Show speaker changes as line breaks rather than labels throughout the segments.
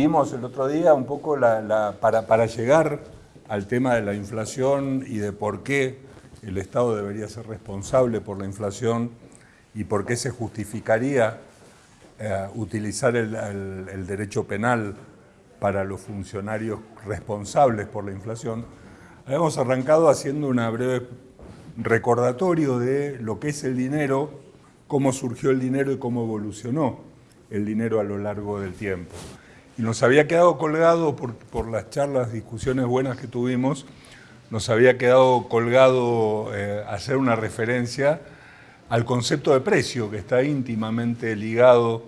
vimos el otro día un poco para, llegar al tema de la inflación y de por qué el Estado debería ser responsable por la inflación y por qué se justificaría eh, utilizar el, derecho penal para los funcionarios responsables por la inflación, habíamos arrancado haciendo una breve recordatorio de lo que es el dinero, cómo surgió el dinero y cómo evolucionó el dinero a lo largo del tiempo y nos había quedado colgado por, las charlas, discusiones buenas que tuvimos, nos había quedado colgado eh, hacer una referencia al concepto de precio, que está íntimamente ligado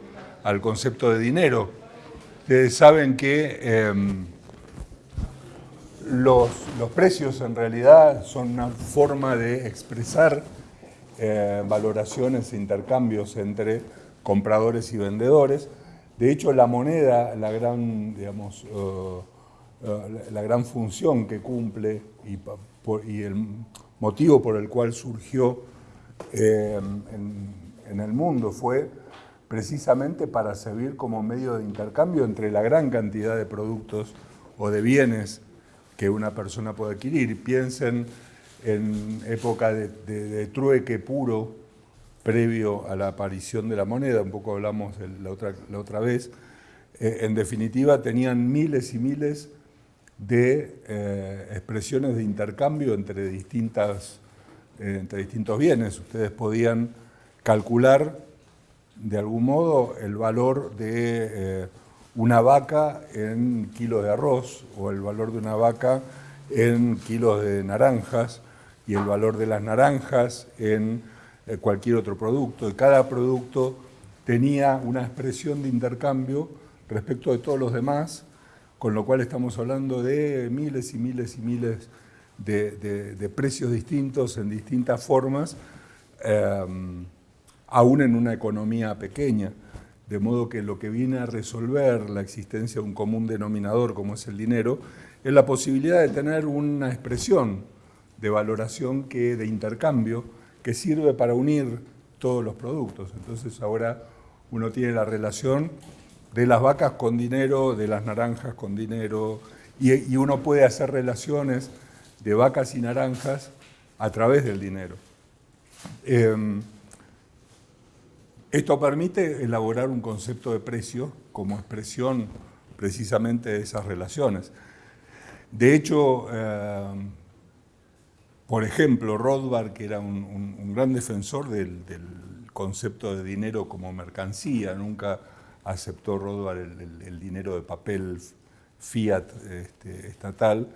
al concepto de dinero. Ustedes saben que em, los, precios en realidad son una forma de expresar eh, valoraciones e intercambios entre compradores y vendedores. De hecho, la moneda, la gran, digamos, eh, eh, la gran función que cumple y, el motivo por el cual surgió eh, en, el mundo fue precisamente para servir como medio de intercambio entre la gran cantidad de productos o de bienes que una persona puede adquirir. Piensen en época de trueque puro, previo a la aparición de la moneda, un poco hablamos la otra, la otra vez, eh, en definitiva tenían miles y miles de eh, expresiones de intercambio entre, distintas, eh, entre distintos bienes. Ustedes podían calcular de algún modo el valor de una vaca en kilos de arroz o el valor de una vaca en kilos de naranjas y el valor de las naranjas en cualquier otro producto, y cada producto tenía una expresión de intercambio respecto de todos los demás, con lo cual estamos hablando de miles y miles y miles de, precios distintos en distintas formas, eh, aún en una economía pequeña. De modo que lo que viene a resolver la existencia de un común denominador como es el dinero, es la posibilidad de tener una expresión de valoración que de intercambio que sirve para unir todos los productos. Entonces ahora uno tiene la relación de las vacas con dinero, de las naranjas con dinero, y, uno puede hacer relaciones de vacas y naranjas a través del dinero. Em, esto permite elaborar un concepto de precio como expresión precisamente de esas relaciones. De hecho, em, por ejemplo, Rothbard, que era un, gran defensor del, concepto de dinero como mercancía, nunca aceptó Rothbard el, dinero de papel fiat este, estatal,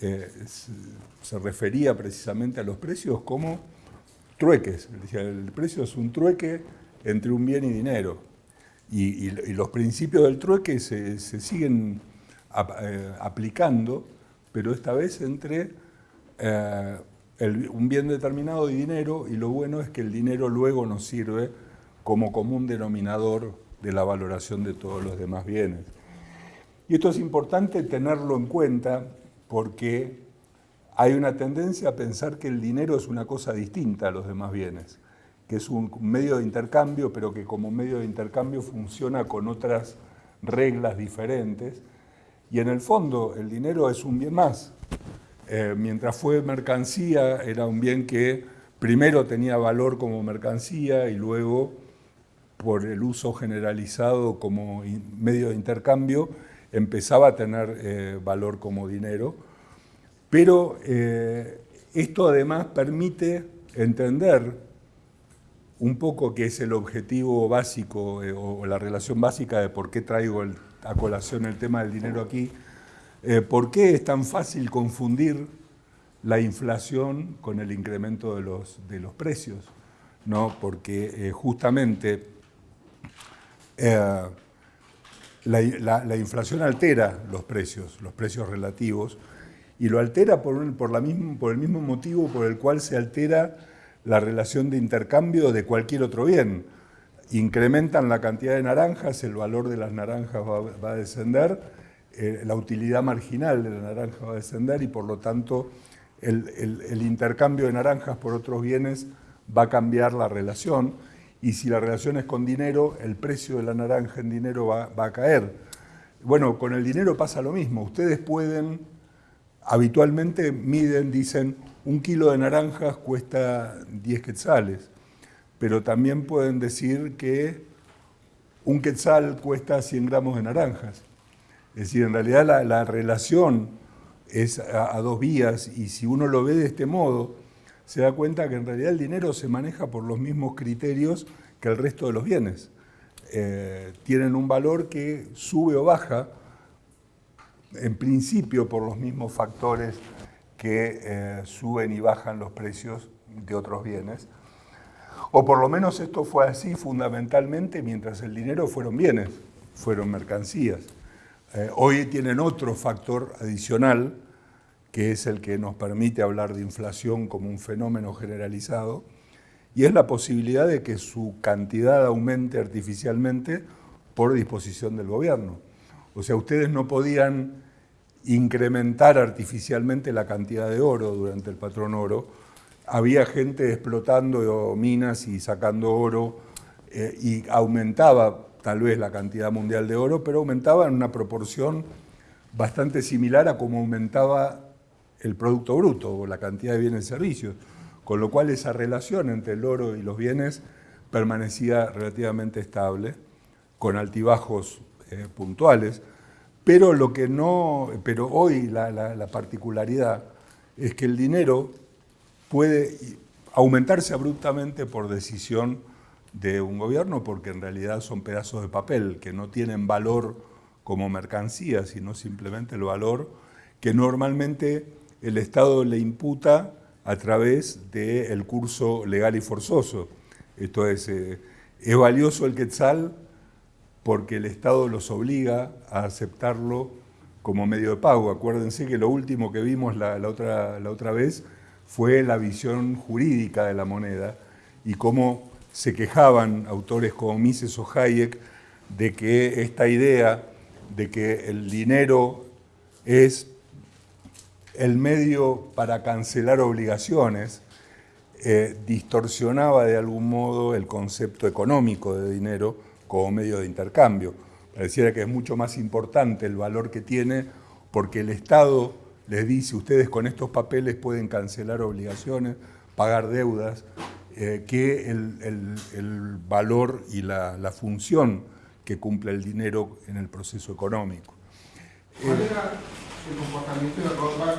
eh, se, refería precisamente a los precios como trueques. Decía, el precio es un trueque entre un bien y dinero. Y, los principios del trueque se, siguen eh, aplicando, pero esta vez entre eh, un bien determinado de dinero y lo bueno es que el dinero luego nos sirve como común denominador de la valoración de todos los demás bienes. Y esto es importante tenerlo en cuenta porque hay una tendencia a pensar que el dinero es una cosa distinta a los demás bienes, que es un medio de intercambio, pero que como medio de intercambio funciona con otras reglas diferentes. Y en el fondo el dinero es un bien más, eh, mientras fue mercancía, era un bien que primero tenía valor como mercancía y luego, por el uso generalizado como medio de intercambio, empezaba a tener eh, valor como dinero. Pero eh, esto además permite entender un poco qué es el objetivo básico o la relación básica de por qué traigo a colación el tema del dinero aquí, eh, ¿Por qué es tan fácil confundir la inflación con el incremento de los, precios? ¿No? Porque eh, justamente eh, la, inflación altera los precios, los precios relativos, y lo altera por, por el mismo motivo por el cual se altera la relación de intercambio de cualquier otro bien. Incrementan la cantidad de naranjas, el valor de las naranjas va a descender, eh, la utilidad marginal de la naranja va a descender y por lo tanto el, intercambio de naranjas por otros bienes va a cambiar la relación y si la relación es con dinero, el precio de la naranja en dinero va, a caer. Bueno, con el dinero pasa lo mismo. Ustedes pueden, habitualmente miden, dicen, un kilo de naranjas cuesta 10 quetzales, pero también pueden decir que un quetzal cuesta 100 gramos de naranjas. Es decir, en realidad la, relación es a, dos vías y si uno lo ve de este modo, se da cuenta que en realidad el dinero se maneja por los mismos criterios que el resto de los bienes. Eh, tienen un valor que sube o baja, en principio por los mismos factores que eh, suben y bajan los precios de otros bienes. O por lo menos esto fue así fundamentalmente mientras el dinero fueron bienes, fueron mercancías. Eh, hoy tienen otro factor adicional, que es el que nos permite hablar de inflación como un fenómeno generalizado, y es la posibilidad de que su cantidad aumente artificialmente por disposición del gobierno. O sea, ustedes no podían incrementar artificialmente la cantidad de oro durante el patrón oro. Había gente explotando minas y sacando oro eh, y aumentaba tal vez la cantidad mundial de oro, pero aumentaba en una proporción bastante similar a como aumentaba el Producto Bruto o la cantidad de bienes y servicios, con lo cual esa relación entre el oro y los bienes permanecía relativamente estable, con altibajos eh, puntuales. Pero, lo que no, pero hoy la, particularidad es que el dinero puede aumentarse abruptamente por decisión de un gobierno porque en realidad son pedazos de papel que no tienen valor como mercancía, sino simplemente el valor que normalmente el Estado le imputa a través del curso legal y forzoso. Esto es, eh, es valioso el quetzal porque el Estado los obliga a aceptarlo como medio de pago. Acuérdense que lo último que vimos la, otra, la otra vez fue la visión jurídica de la moneda y cómo se quejaban autores como Mises o Hayek de que esta idea de que el dinero es el medio para cancelar obligaciones eh, distorsionaba de algún modo el concepto económico de dinero como medio de intercambio. Pareciera que es mucho más importante el valor que tiene porque el Estado les dice, ustedes con estos papeles pueden cancelar obligaciones, pagar deudas, eh, que el, valor y la, función que cumple el dinero en el proceso económico.
¿Cuál era el comportamiento de Rothbard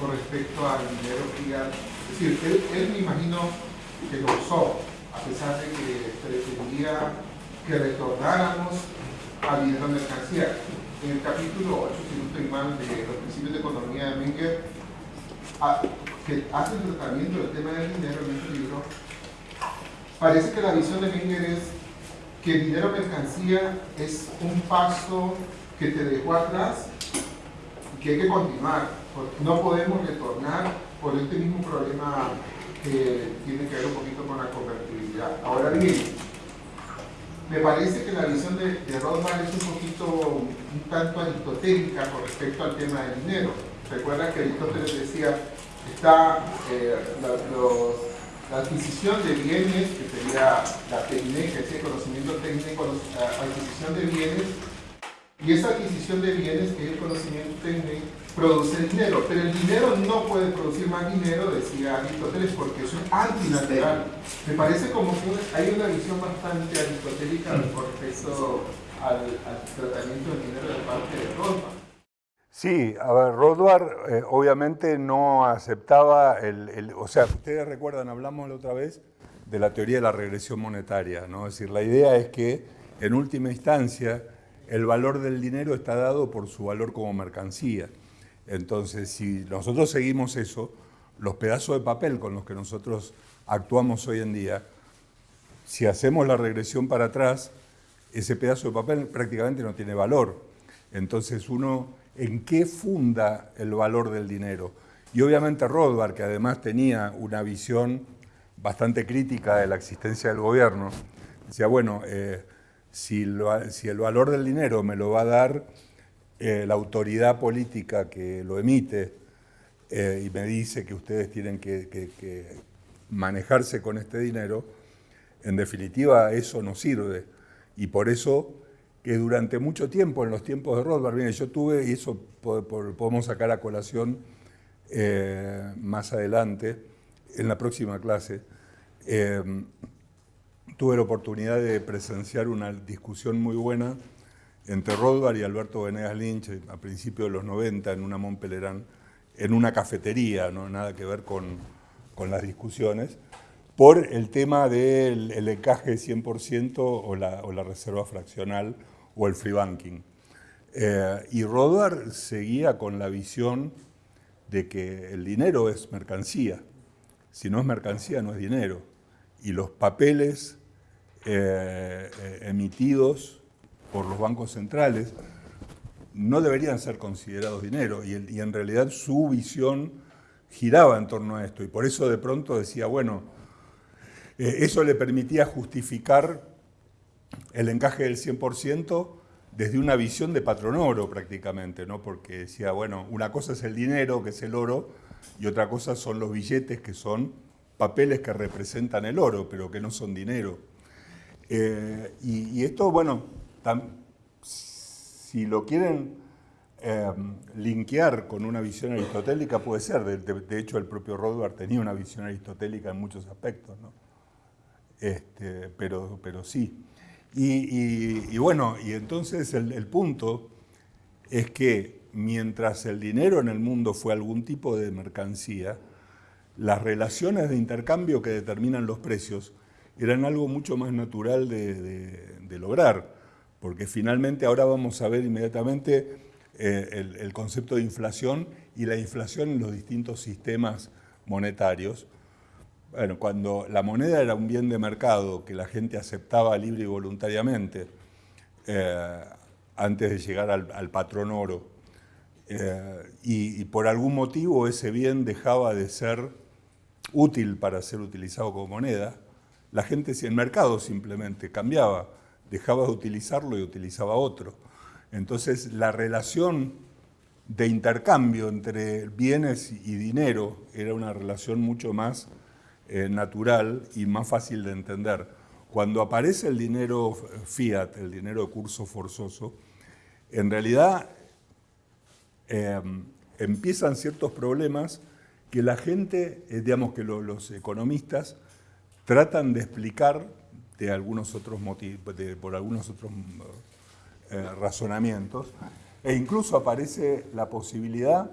con respecto al dinero fiat? Es decir, él, él me imagino que lo usó, a pesar de que pretendía que retornáramos al dinero mercancía. En el capítulo 8, si no estoy mal, de los principios de economía de Menger, que hace el tratamiento del tema del dinero en este libro, parece que la visión de Menger es que el dinero mercancía es un paso que te dejó atrás y que hay que continuar. No podemos retornar por este mismo problema que tiene que ver un poquito con la convertibilidad. Ahora bien, me parece que la visión de, de Rothbard es un poquito, un tanto aristotélica con respecto al tema del dinero. Recuerda que Aristóteles decía, está eh, la, adquisición de bienes, que sería la técnica, ese conocimiento técnico, la adquisición de bienes, y esa adquisición de bienes, que es el conocimiento técnico, produce dinero, pero el dinero no puede producir más dinero, decía Aristóteles, porque es antinatural. Me parece como que hay una visión bastante aristotélica con respecto al, tratamiento del dinero de parte de Rothbard.
Sí, a ver, Rothbard eh, obviamente no aceptaba el, O sea, ustedes recuerdan, hablamos la otra vez de la teoría de la regresión monetaria, ¿no? Es decir, la idea es que, en última instancia, el valor del dinero está dado por su valor como mercancía. Entonces, si nosotros seguimos eso, los pedazos de papel con los que nosotros actuamos hoy en día, si hacemos la regresión para atrás, ese pedazo de papel prácticamente no tiene valor. Entonces uno, ¿en qué funda el valor del dinero? Y obviamente Rothbard, que además tenía una visión bastante crítica de la existencia del gobierno, decía, bueno, eh, si, el valor del dinero me lo va a dar eh, la autoridad política que lo emite eh, y me dice que ustedes tienen que, manejarse con este dinero, en definitiva eso no sirve. Y por eso que durante mucho tiempo, en los tiempos de Rothbard, bien, yo tuve, y eso podemos sacar a colación eh, más adelante, en la próxima clase, eh, tuve la oportunidad de presenciar una discusión muy buena entre Rothbard y Alberto Venegas Lynch a principios de los 90 en una Montpellerin, en una cafetería, no nada que ver con, las discusiones, por el tema del encaje 100% o la, o la reserva fraccional o el free banking. Eh, y Rothbard seguía con la visión de que el dinero es mercancía. Si no es mercancía, no es dinero. Y los papeles eh, eh, emitidos por los bancos centrales no deberían ser considerados dinero. Y, en realidad su visión giraba en torno a esto. Y por eso de pronto decía, bueno, eso le permitía justificar el encaje del 100% desde una visión de patrón oro prácticamente, ¿no? porque decía, bueno, una cosa es el dinero, que es el oro, y otra cosa son los billetes, que son papeles que representan el oro, pero que no son dinero. Eh, y, esto, bueno, si lo quieren eh, linkear con una visión aristotélica, puede ser. De, hecho, el propio Rothbard tenía una visión aristotélica en muchos aspectos, ¿no? este, pero, pero sí. Y, bueno, y entonces el, punto es que mientras el dinero en el mundo fue algún tipo de mercancía, las relaciones de intercambio que determinan los precios eran algo mucho más natural de, lograr, porque finalmente ahora vamos a ver inmediatamente eh, el, el, concepto de inflación y la inflación en los distintos sistemas monetarios, bueno, cuando la moneda era un bien de mercado que la gente aceptaba libre y voluntariamente, eh, antes de llegar al, patrón oro, eh, y, por algún motivo ese bien dejaba de ser útil para ser utilizado como moneda, la gente, el mercado simplemente cambiaba, dejaba de utilizarlo y utilizaba otro. Entonces la relación de intercambio entre bienes y dinero era una relación mucho más eh, natural y más fácil de entender. Cuando aparece el dinero fiat, el dinero de curso forzoso, en realidad em, empiezan ciertos problemas que la gente, eh, digamos que los economistas, tratan de explicar de algunos otros motivos, por algunos otros eh, razonamientos, e incluso aparece la posibilidad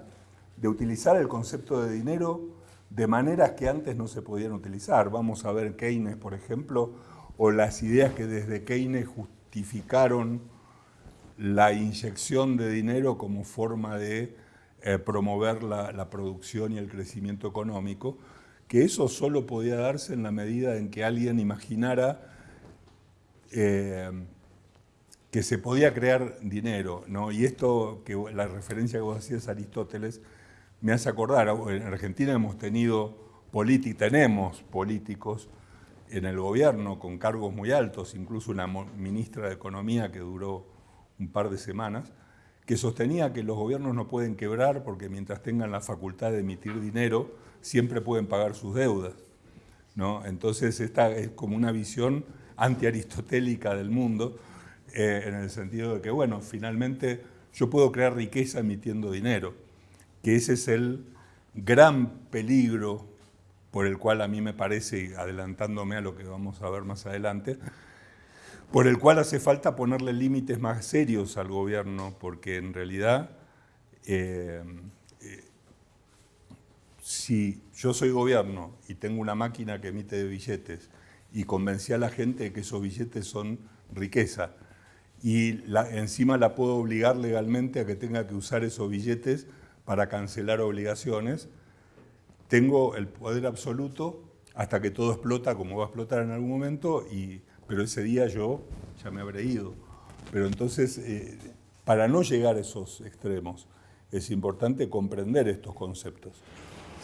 de utilizar el concepto de dinero de maneras que antes no se podían utilizar. Vamos a ver Keynes, por ejemplo, o las ideas que desde Keynes justificaron la inyección de dinero como forma de eh, promover la, producción y el crecimiento económico, que eso solo podía darse en la medida en que alguien imaginara eh, que se podía crear dinero. ¿no? Y esto, que la referencia que vos hacías a Aristóteles, me hace acordar, en Argentina hemos tenido tenemos políticos en el gobierno con cargos muy altos, incluso una ministra de Economía que duró un par de semanas, que sostenía que los gobiernos no pueden quebrar porque mientras tengan la facultad de emitir dinero, siempre pueden pagar sus deudas. ¿no? Entonces esta es como una visión antiaristotélica del mundo, eh, en el sentido de que, bueno, finalmente yo puedo crear riqueza emitiendo dinero que ese es el gran peligro por el cual a mí me parece, adelantándome a lo que vamos a ver más adelante, por el cual hace falta ponerle límites más serios al gobierno, porque en realidad, eh, eh, si yo soy gobierno y tengo una máquina que emite billetes y convencí a la gente de que esos billetes son riqueza, y encima la puedo obligar legalmente a que tenga que usar esos billetes para cancelar obligaciones, tengo el poder absoluto hasta que todo explota como va a explotar en algún momento, y, pero ese día yo ya me habré ido. Pero entonces, eh, para no llegar a esos extremos, es importante comprender estos conceptos.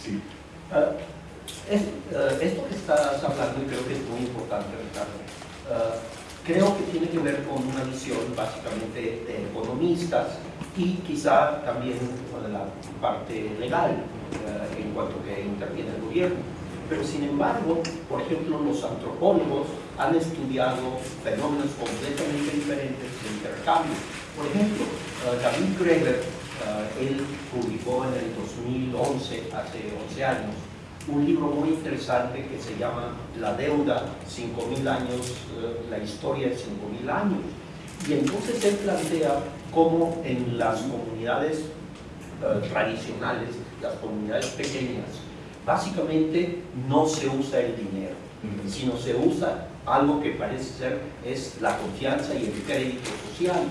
Sí. Ah, ah, esto que estás hablando, creo que es muy importante, Ricardo, ah, creo que tiene que ver con una visión básicamente de economistas y quizá también la parte legal eh, en cuanto que interviene el gobierno. Pero sin embargo, por ejemplo, los antropólogos han estudiado fenómenos completamente diferentes de intercambio. Por ejemplo, uh, David Greger, uh, él publicó en el 2011, hace 11 años, un libro muy interesante que se llama La deuda, 5.000 años, uh, la historia de 5.000 años. Y entonces él plantea cómo en las comunidades tradicionales, las comunidades pequeñas, básicamente no se usa el dinero, sino se usa algo que parece ser es la confianza y el crédito social.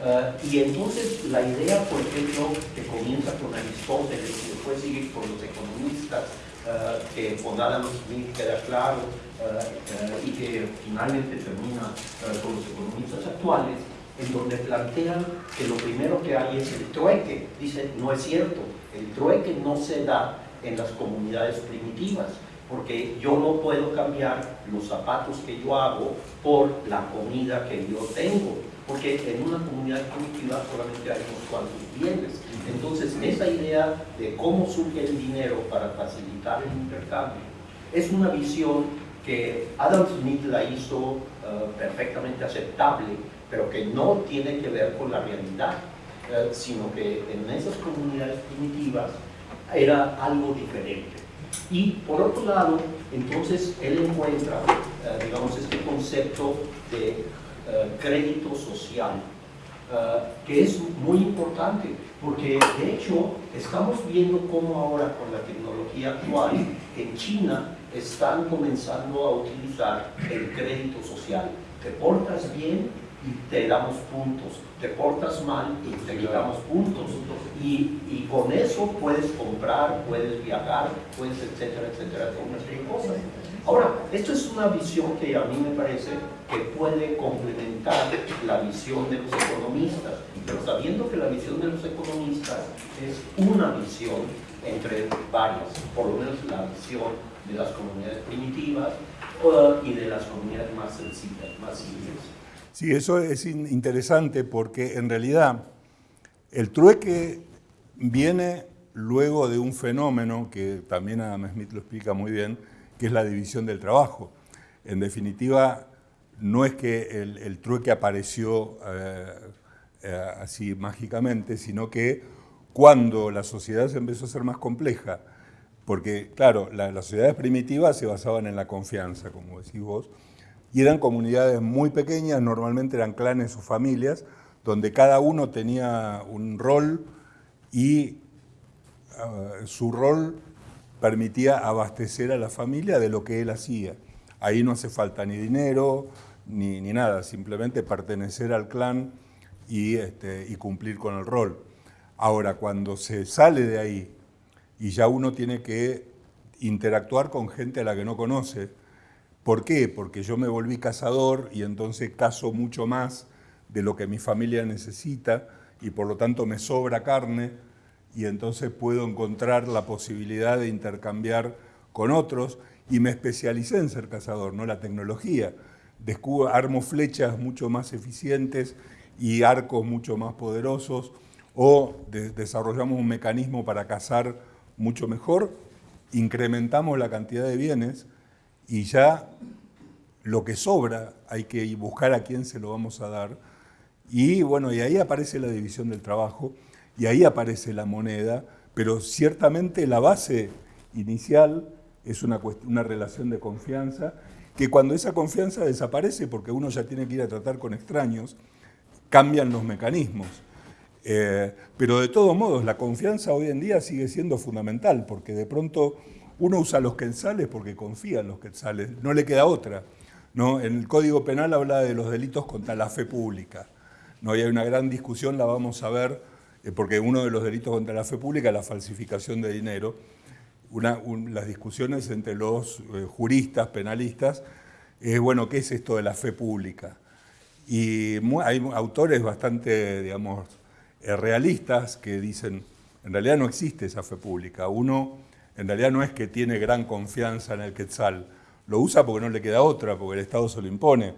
Uh, y entonces la idea, por ejemplo, que comienza con Aristóteles y después sigue con los economistas, uh, que con Adam Smith queda claro uh, y que finalmente termina con los economistas actuales, en donde plantean que lo primero que hay es el trueque. Dicen, no es cierto, el trueque no se da en las comunidades primitivas, porque yo no puedo cambiar los zapatos que yo hago por la comida que yo tengo, porque en una comunidad primitiva solamente hay unos cuantos bienes. Entonces, esa idea de cómo surge el dinero para facilitar el intercambio es una visión que Adam Smith la hizo eh, perfectamente aceptable, pero que no tiene que ver con la realidad, eh, sino que en esas comunidades primitivas era algo diferente. Y por otro lado, entonces él encuentra, eh, digamos, este concepto de eh, crédito social, que es muy importante, porque de hecho estamos viendo cómo ahora con la tecnología actual en China están comenzando a utilizar el crédito social. Te portas bien y te damos puntos, te portas mal y te quitamos puntos. Y, y, con eso puedes comprar, puedes viajar, puedes, etcétera, etcétera, una serie de cosas. Ahora, esto es una visión que a mí me parece que puede complementar la visión de los economistas, pero sabiendo que la visión de los economistas es una visión entre varias, por lo menos la visión de las comunidades primitivas uh, y de las comunidades más sencillas, más simples.
Sí, eso es interesante porque en realidad el trueque viene luego de un fenómeno que también Adam Smith lo explica muy bien, que es la división del trabajo. En definitiva, no es que el, trueque apareció eh, eh, así mágicamente, sino que cuando la sociedad se empezó a ser más compleja, porque claro, las sociedades primitivas se basaban en la confianza, como decís vos, y eran comunidades muy pequeñas, normalmente eran clanes o familias, donde cada uno tenía un rol y ah, su rol permitía abastecer a la familia de lo que él hacía. Ahí no hace falta ni dinero ni, nada, simplemente pertenecer al clan y, este, y cumplir con el rol. Ahora, cuando se sale de ahí y ya uno tiene que interactuar con gente a la que no conoce, ¿Por qué? Porque yo me volví cazador y entonces cazo mucho más de lo que mi familia necesita y por lo tanto me sobra carne y entonces puedo encontrar la posibilidad de intercambiar con otros y me especialicé en ser cazador, no la tecnología. Descubro, armo flechas mucho más eficientes y arcos mucho más poderosos o desarrollamos un mecanismo para cazar mucho mejor, incrementamos la cantidad de bienes y ya lo que sobra hay que buscar a quién se lo vamos a dar. Y bueno, y ahí aparece la división del trabajo, y ahí aparece la moneda, pero ciertamente la base inicial es una, una relación de confianza, que cuando esa confianza desaparece, porque uno ya tiene que ir a tratar con extraños, cambian los mecanismos. Eh, pero de todos modos, la confianza hoy en día sigue siendo fundamental, porque de pronto uno usa los quetzales porque confía en los quetzales, no le queda otra. ¿no? En el Código Penal habla de los delitos contra la fe pública. ¿no? Hay una gran discusión, la vamos a ver, eh, porque uno de los delitos contra la fe pública es la falsificación de dinero. las discusiones entre los eh, juristas, penalistas, es, bueno, ¿qué es esto de la fe pública? Y hay autores bastante, digamos, eh, realistas que dicen, en realidad no existe esa fe pública. Uno en realidad no es que tiene gran confianza en el Quetzal, lo usa porque no le queda otra, porque el Estado se lo impone.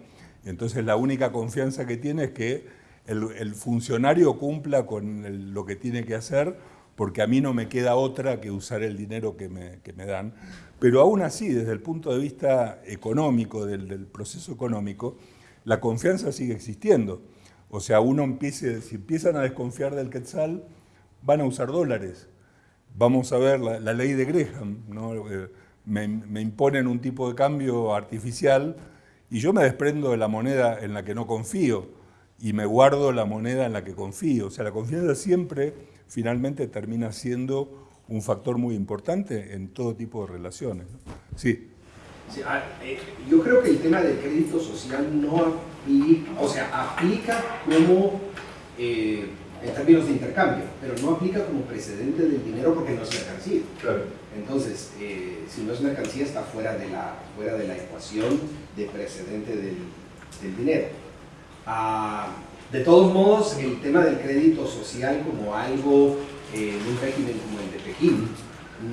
Entonces la única confianza que tiene es que el, funcionario cumpla con lo que tiene que hacer, porque a mí no me queda otra que usar el dinero que me, dan. Pero aún así, desde el punto de vista económico, del, del, proceso económico, la confianza sigue existiendo. O sea, uno empiece, si empiezan a desconfiar del quetzal, van a usar dólares. Vamos a ver la, ley de Graham. Eh, me, me imponen un tipo de cambio artificial y yo me desprendo de la moneda en la que no confío y me guardo la moneda en la que confío. O sea, la confianza siempre finalmente termina siendo un factor muy importante en todo tipo de relaciones. Sí.
Eh, yo creo que el tema del crédito social no aplica, o sea, aplica como eh, en términos de intercambio, pero no aplica como precedente del dinero porque no es mercancía.
Claro.
Entonces, eh, si no es mercancía, está fuera de la, fuera de la ecuación de precedente del, del dinero. Ah, de todos modos, el tema del crédito social como algo en un régimen como el de Pekín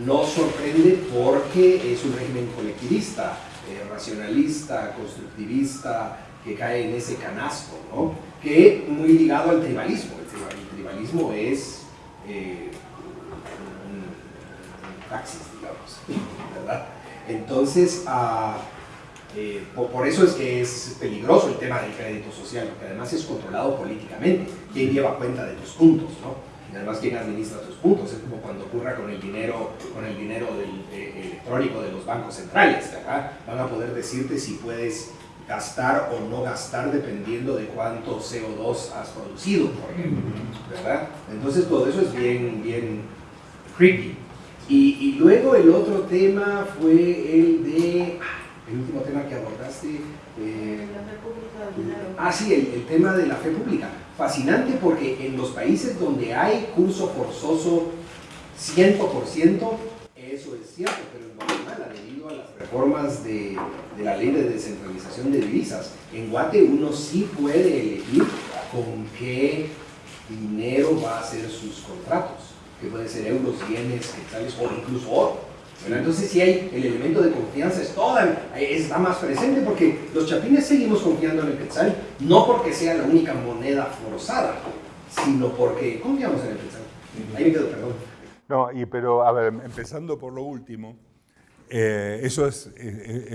no sorprende porque es un régimen colectivista, eh, racionalista, constructivista, que cae en ese canasto, ¿no? que muy ligado al tribalismo. El, tribalismo es eh, un, taxis, digamos, ¿verdad? Entonces, uh, eh, por, eso es que es peligroso el tema del crédito social, porque además es controlado políticamente. ¿Quién lleva cuenta de tus puntos? ¿no? Y además, ¿quién administra tus puntos? Es como cuando ocurra con el dinero, con el dinero del, eh, electrónico de los bancos centrales. Acá van a poder decirte si puedes gastar o no gastar dependiendo de cuánto CO2 has producido, por ejemplo. ¿verdad? Entonces, todo eso es bien, bien creepy. Y, y luego el otro tema fue el de el último tema que abordaste.
Eh, la fe pública
Ah, sí, el, tema de la fe pública. Fascinante porque en los países donde hay curso forzoso 100%, eso es cierto, pero en Guatemala, a las reformas de, de la ley de descentralización de divisas, en Guate uno sí puede elegir con qué dinero va a hacer sus contratos, que puede ser euros, yenes, quetzales o incluso oro entonces si hay el elemento de confianza, es toda, está más presente porque los chapines seguimos confiando en el quetzal, no porque sea la única moneda forzada, sino porque confiamos en el quetzal. Ahí me quedo, perdón.
No, y, pero a ver, empezando por lo último, eh, eso es,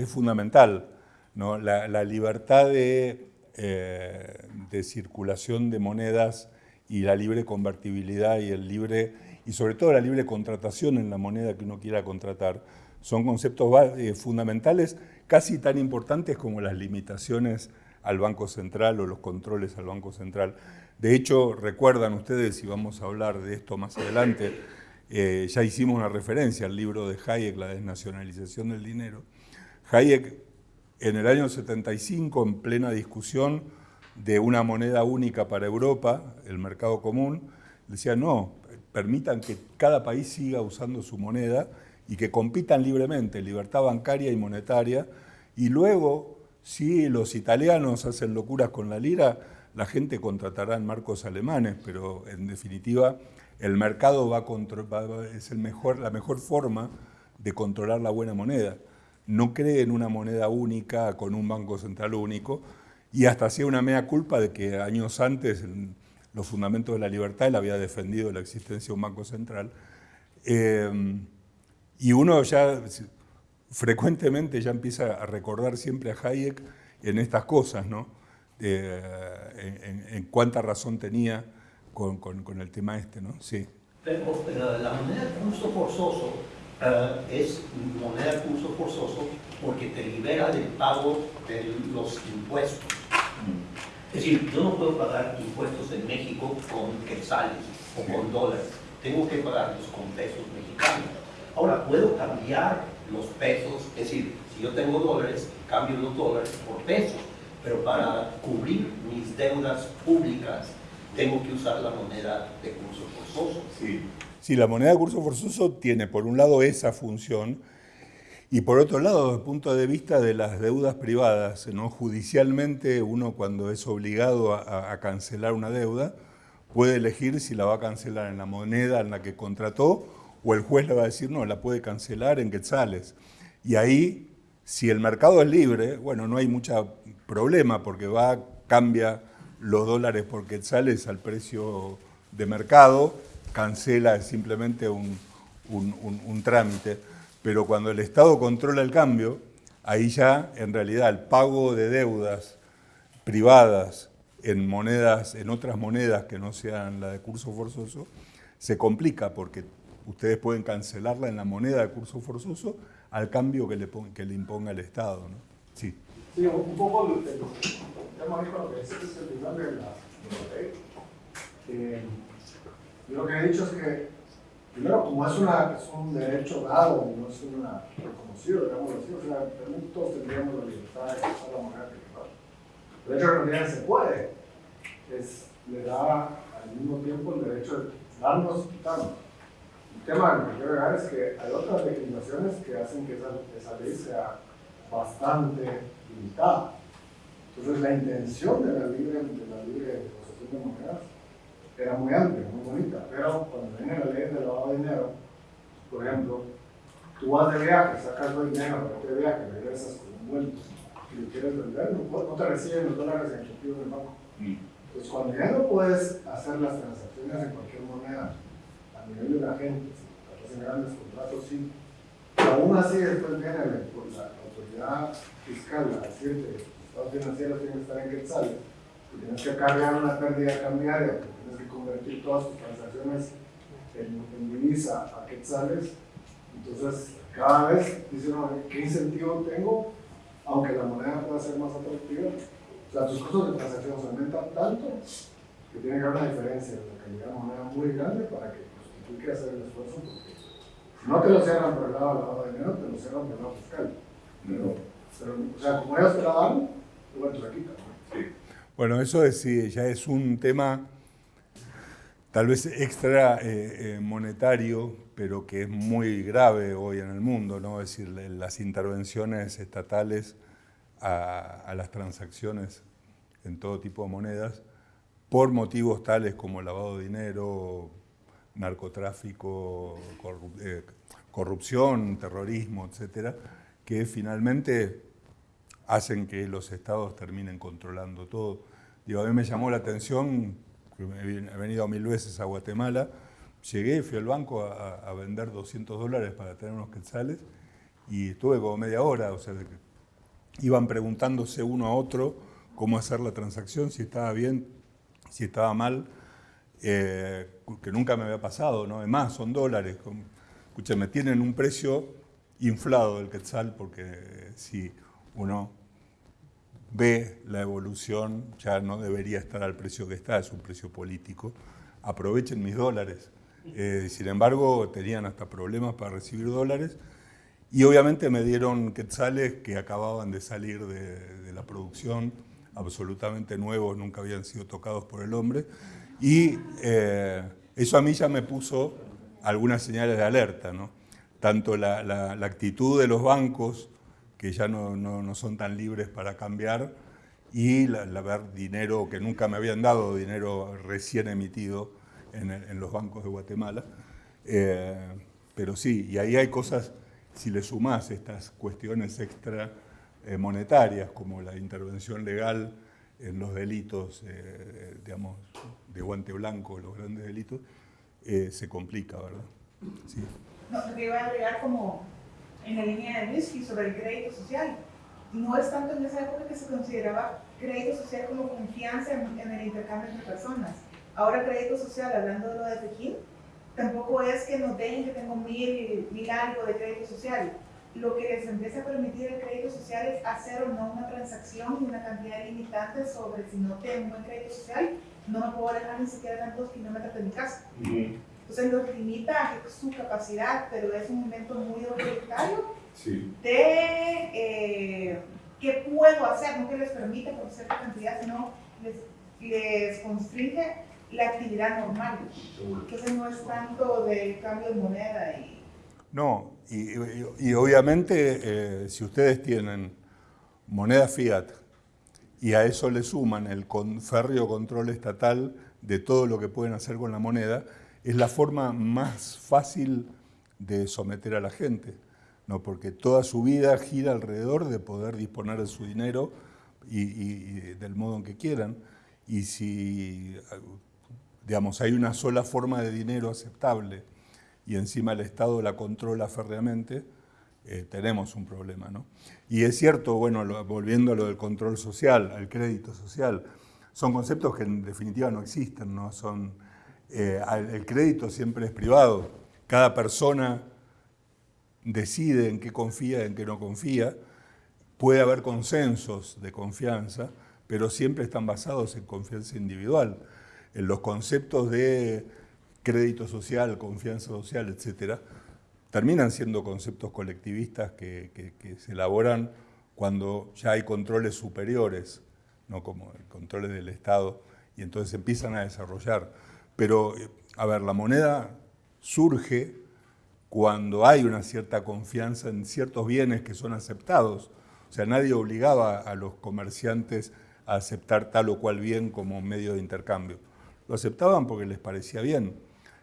fundamental, la, libertad de, eh, de circulación de monedas y la libre convertibilidad y el libre y sobre todo la libre contratación en la moneda que uno quiera contratar, son conceptos eh, fundamentales casi tan importantes como las limitaciones al Banco Central o los controles al Banco Central. De hecho, recuerdan ustedes, y vamos a hablar de esto más adelante, eh, ya hicimos una referencia al libro de Hayek, La desnacionalización del dinero. Hayek, en el año 75, en plena discusión de una moneda única para Europa, el mercado común, decía, no, permitan que cada país siga usando su moneda y que compitan libremente, libertad bancaria y monetaria, y luego, si los italianos hacen locuras con la lira, la gente contratará en marcos alemanes, pero en definitiva el mercado va a es el mejor, la mejor forma de controlar la buena moneda. No cree en una moneda única con un banco central único y hasta hacía una mea culpa de que años antes, los fundamentos de la libertad, él había defendido la existencia de un banco central. Eh, y uno ya frecuentemente ya empieza a recordar siempre a Hayek en estas cosas, ¿no? en, cuánta razón tenía con, con, el tema este, ¿no?
Sí. Pero, la moneda de curso forzoso eh, es moneda de curso forzoso porque te libera del pago de los impuestos. Es decir, yo no puedo pagar impuestos en México con quetzales o con dólares. Tengo que pagarlos con pesos mexicanos. Ahora, puedo cambiar los pesos, es decir, si yo tengo dólares, cambio los dólares por pesos, pero para cubrir mis deudas públicas tengo que usar la moneda de curso forzoso.
Sí. la moneda de curso forzoso tiene por un lado esa función, y por otro lado, desde el punto de vista de las deudas privadas, ¿no? judicialmente uno cuando es obligado a, cancelar una deuda, puede elegir si la va a cancelar en la moneda en la que contrató o el juez le va a decir, no, la puede cancelar en quetzales. Y ahí, si el mercado es libre, bueno, no hay mucho problema porque va, cambia los dólares por quetzales al precio de mercado cancela simplemente un, un, un, trámite, pero cuando el Estado controla el cambio, ahí ya en realidad el pago de deudas privadas en monedas, en otras monedas que no sean la de curso forzoso, se complica porque ustedes pueden cancelarla en la moneda de curso forzoso al cambio que le, que le imponga el Estado. ¿no?
Sí. Sí, un poco lo, que lo que es el final de la, ley. Eh, lo que he dicho es que, primero, como es, una, es un derecho dado, no es una reconocido, digamos así, o sea, todos tendríamos la libertad de usar la moneda que El hecho de que se puede, es, le da al mismo tiempo el derecho de darnos y quitarnos. El tema que quiero agregar es que hay otras legislaciones que hacen que esa, esa ley sea bastante limitada. Entonces la intención de la libre, de la libre posesión de monedas era muy amplia, muy bonita, pero cuando viene la ley de lavado de dinero, por ejemplo, tú vas de viaje, sacas el dinero, para de viaje, regresas con un vuelto y lo quieres vender, no, no te reciben los dólares en efectivo en el banco. Mm. Entonces cuando ya no puedes hacer las transacciones en cualquier moneda a nivel de la gente, si estás en grandes contratos, sí, pero aún así después viene la, la autoridad fiscal a decirte que los estados financieros tienen que estar en quetzales, que tienes que cargar una pérdida cambiaria, convertir todas tus transacciones en, divisa a quetzales. Entonces, cada vez dicen, ¿qué incentivo tengo? Aunque la moneda pueda ser más atractiva. O sea, tus costos de transacción aumentan tanto que tiene que haber una diferencia de la calidad de moneda muy grande para que justifique hacer el esfuerzo. Porque no te lo cierran por el lado lavado de dinero, te lo cierran por el lado fiscal. Pero, pero, o sea, como ellos te la dan, bueno, te la quitan. Sí.
Bueno, eso es, ya es un tema tal vez extra eh, eh, monetario, pero que es muy grave hoy en el mundo, ¿no? es decir, las intervenciones estatales a, las transacciones en todo tipo de monedas por motivos tales como lavado de dinero, narcotráfico, eh, corrupción, terrorismo, etcétera, que finalmente hacen que los estados terminen controlando todo. Digo, a mí me llamó la atención he venido mil veces a Guatemala, llegué, fui al banco a, vender 200 dólares para tener unos quetzales y estuve como media hora, o sea, iban preguntándose uno a otro cómo hacer la transacción, si estaba bien, si estaba mal, eh, que nunca me había pasado, ¿no? Además, son dólares. Escúchame, tienen un precio inflado del quetzal porque si uno ve la evolución, ya no debería estar al precio que está, es un precio político, aprovechen mis dólares. Eh, sin embargo, tenían hasta problemas para recibir dólares y obviamente me dieron quetzales que acababan de salir de, la producción, absolutamente nuevos, nunca habían sido tocados por el hombre y eh, eso a mí ya me puso algunas señales de alerta, ¿no? Tanto la, la actitud de los bancos que ya no, no, son tan libres para cambiar, y la, ver dinero que nunca me habían dado, dinero recién emitido en, en los bancos de Guatemala. Eh, pero sí, y ahí hay cosas, si le sumás estas cuestiones extra eh, monetarias, como la intervención legal en los delitos, eh, digamos, de guante blanco, los grandes delitos, se complica, ¿verdad?
Sí. No, te iba a agregar como en la línea de whisky sobre el crédito social. No es tanto en esa época que se consideraba crédito social como confianza en, el intercambio entre personas. Ahora crédito social, hablando de lo de Pekín, tampoco es que nos den que tengo mil, mil algo de crédito social. Lo que les empieza a permitir el crédito social es hacer o no una transacción y una cantidad limitante sobre si no tengo un buen crédito social, no me puedo alejar ni siquiera tantos kilómetros de mi casa. Entonces nos limita su capacidad, pero es un momento muy autoritario de eh, qué puedo hacer, no que les permite por cierta cantidad, sino les, les constringe la actividad normal. Entonces no es tanto de cambio de moneda. Y...
No, y, y, obviamente eh, si ustedes tienen moneda fiat y a eso le suman el férreo control estatal de todo lo que pueden hacer con la moneda, es la forma más fácil de someter a la gente, ¿no? porque toda su vida gira alrededor de poder disponer de su dinero y, del modo en que quieran. Y si digamos, hay una sola forma de dinero aceptable y encima el Estado la controla férreamente, eh, tenemos un problema. ¿no? Y es cierto, bueno, volviendo a lo del control social, al crédito social, son conceptos que en definitiva no existen, ¿no? Son, eh, el crédito siempre es privado, cada persona decide en qué confía en qué no confía, puede haber consensos de confianza, pero siempre están basados en confianza individual. En los conceptos de crédito social, confianza social, etcétera, terminan siendo conceptos colectivistas que, se elaboran cuando ya hay controles superiores, no como controles del Estado, y entonces empiezan a desarrollar. Pero, eh, a ver, la moneda surge cuando hay una cierta confianza en ciertos bienes que son aceptados. O sea, nadie obligaba a los comerciantes a aceptar tal o cual bien como medio de intercambio. Lo aceptaban porque les parecía bien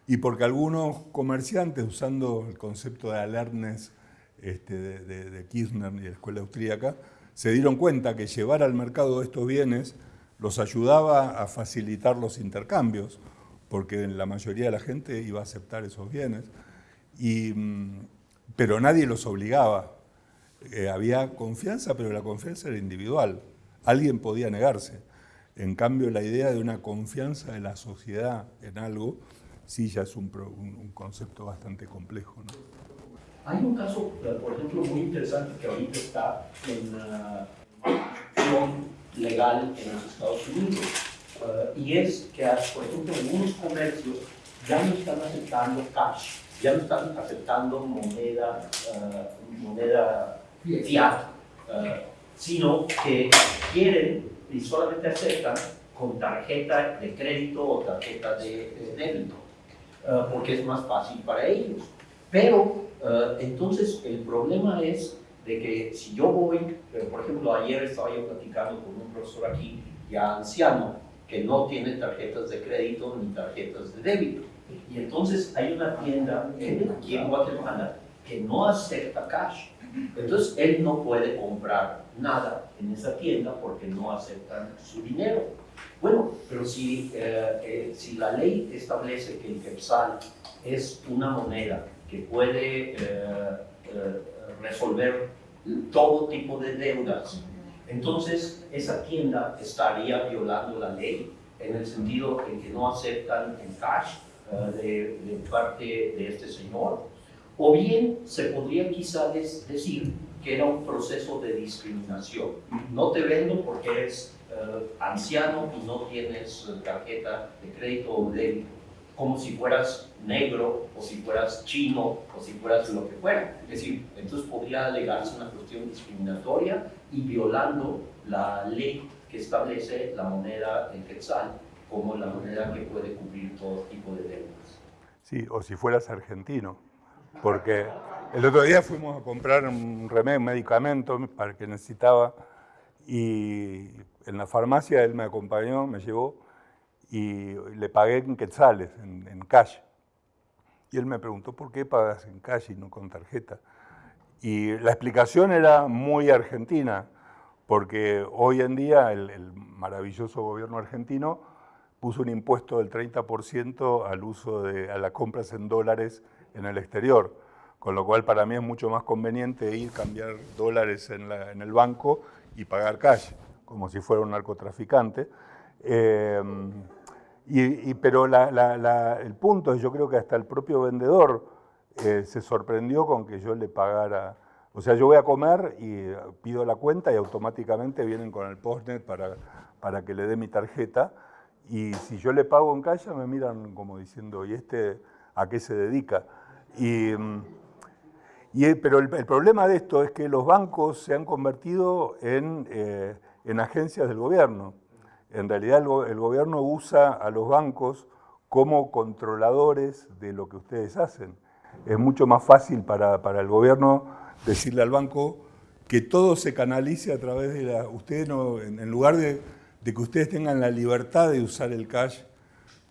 y porque algunos comerciantes, usando el concepto de alertness este, de, Kirchner y de la escuela austríaca, se dieron cuenta que llevar al mercado estos bienes los ayudaba a facilitar los intercambios, porque la mayoría de la gente iba a aceptar esos bienes, y, mm, pero nadie los obligaba. Eh, había confianza, pero la confianza era individual. Alguien podía negarse. En cambio, la idea de una confianza de la sociedad en algo sí ya es un, concepto bastante complejo.
Hay un caso, eh, por ejemplo, muy interesante que ahorita está en acción legal en los Estados Unidos. Eh, y es que, por ejemplo, algunos comercios ya no están aceptando cash, ya no están aceptando moneda, uh, moneda fiat, sino que quieren y solamente aceptan con tarjeta de crédito o tarjeta de débito. Eh, porque es más fácil para ellos. Pero entonces el problema es de que si yo voy, por ejemplo, ayer estaba yo platicando con un profesor aquí, ya anciano, que no tiene tarjetas de crédito ni tarjetas de débito. Y entonces hay una tienda aquí en Guatemala que no acepta cash. Entonces él no puede comprar nada en esa tienda porque no aceptan su dinero. Bueno, pero si, eh, eh, si la ley establece que el Quetzal es una moneda que puede eh, resolver todo tipo de deudas, entonces esa tienda estaría violando la ley en el sentido en que no aceptan el cash de, de, parte de este señor. O bien se podría quizás decir que era un proceso de discriminación. No te vendo porque eres eh, anciano y no tienes tarjeta de crédito o débito, como si fueras negro o si fueras chino o si fueras lo que fuera. Es decir, entonces podría alegarse una cuestión discriminatoria y violando la ley que establece la moneda en quetzal como la moneda que puede cubrir todo tipo de deudas.
Sí, o si fueras argentino, porque el otro día fuimos a comprar un remedio, un medicamento para que necesitaba y en la farmacia él me acompañó, me llevó y le pagué en quetzales, en, cash. Y él me preguntó, ¿por qué pagas en cash y no con tarjeta? Y la explicación era muy argentina, porque hoy en día el, maravilloso gobierno argentino puso un impuesto del 30% al uso de a las compras en dólares en el exterior, con lo cual para mí es mucho más conveniente ir cambiar dólares en, en el banco y pagar cash como si fuera un narcotraficante. Eh, y, pero el punto es, yo creo que hasta el propio vendedor eh, se sorprendió con que yo le pagara. O sea, yo voy a comer y pido la cuenta y automáticamente vienen con el postnet para, para que le dé mi tarjeta. Y si yo le pago en calle, me miran como diciendo, ¿y este a qué se dedica? Y, pero el, problema de esto es que los bancos se han convertido en... Eh, en agencias del gobierno. En realidad el, gobierno usa a los bancos como controladores de lo que ustedes hacen. Es mucho más fácil para, el gobierno decirle al banco que todo se canalice a través de la... Ustedes no, en, lugar de, que ustedes tengan la libertad de usar el cash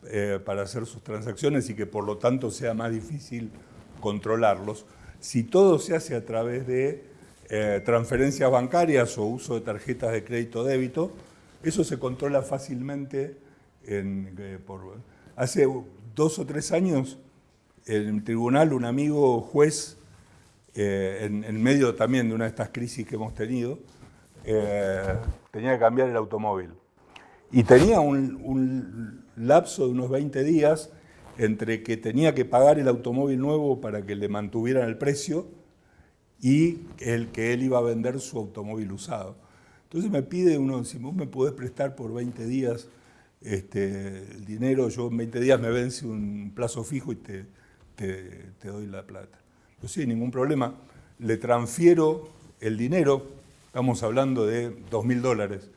eh, para hacer sus transacciones y que por lo tanto sea más difícil controlarlos, si todo se hace a través de eh, transferencias bancarias o uso de tarjetas de crédito débito, eso se controla fácilmente. En, eh, Hace dos o tres años, en el tribunal, un amigo juez, eh, en, medio también de una de estas crisis que hemos tenido, eh, tenía que cambiar el automóvil. Y tenía un, lapso de unos 20 días entre que tenía que pagar el automóvil nuevo para que le mantuvieran el precio y el que él iba a vender su automóvil usado. Entonces me pide uno, si vos me podés prestar por 20 días este, el dinero, yo en 20 días me vence un plazo fijo y te, doy la plata. Pues sí, ningún problema. Le transfiero el dinero, estamos hablando de 2.000 dólares,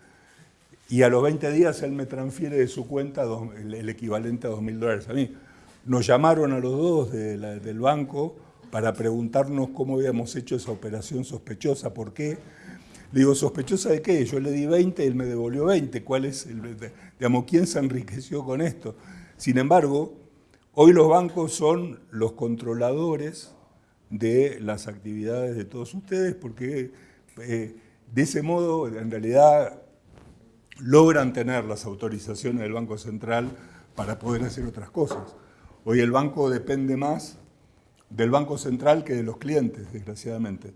y a los 20 días él me transfiere de su cuenta el, equivalente a 2.000 dólares a mí. Nos llamaron a los dos del banco para preguntarnos cómo habíamos hecho esa operación sospechosa, por qué. Digo, ¿sospechosa de qué? Yo le di 20 y él me devolvió 20. ¿Cuál es el, digamos, quién se enriqueció con esto? Sin embargo, hoy los bancos son los controladores de las actividades de todos ustedes porque eh, de ese modo, en realidad, logran tener las autorizaciones del Banco Central para poder hacer otras cosas. Hoy el banco depende más del Banco Central que de los clientes, desgraciadamente.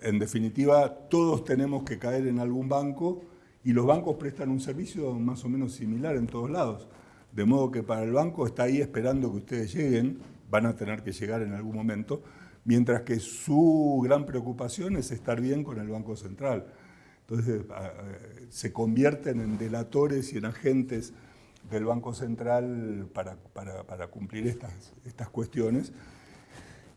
En definitiva, todos tenemos que caer en algún banco y los bancos prestan un servicio más o menos similar en todos lados. De modo que para el banco está ahí esperando que ustedes lleguen, van a tener que llegar en algún momento, mientras que su gran preocupación es estar bien con el Banco Central. Entonces se convierten en delatores y en agentes del Banco Central para, cumplir estas, estas cuestiones.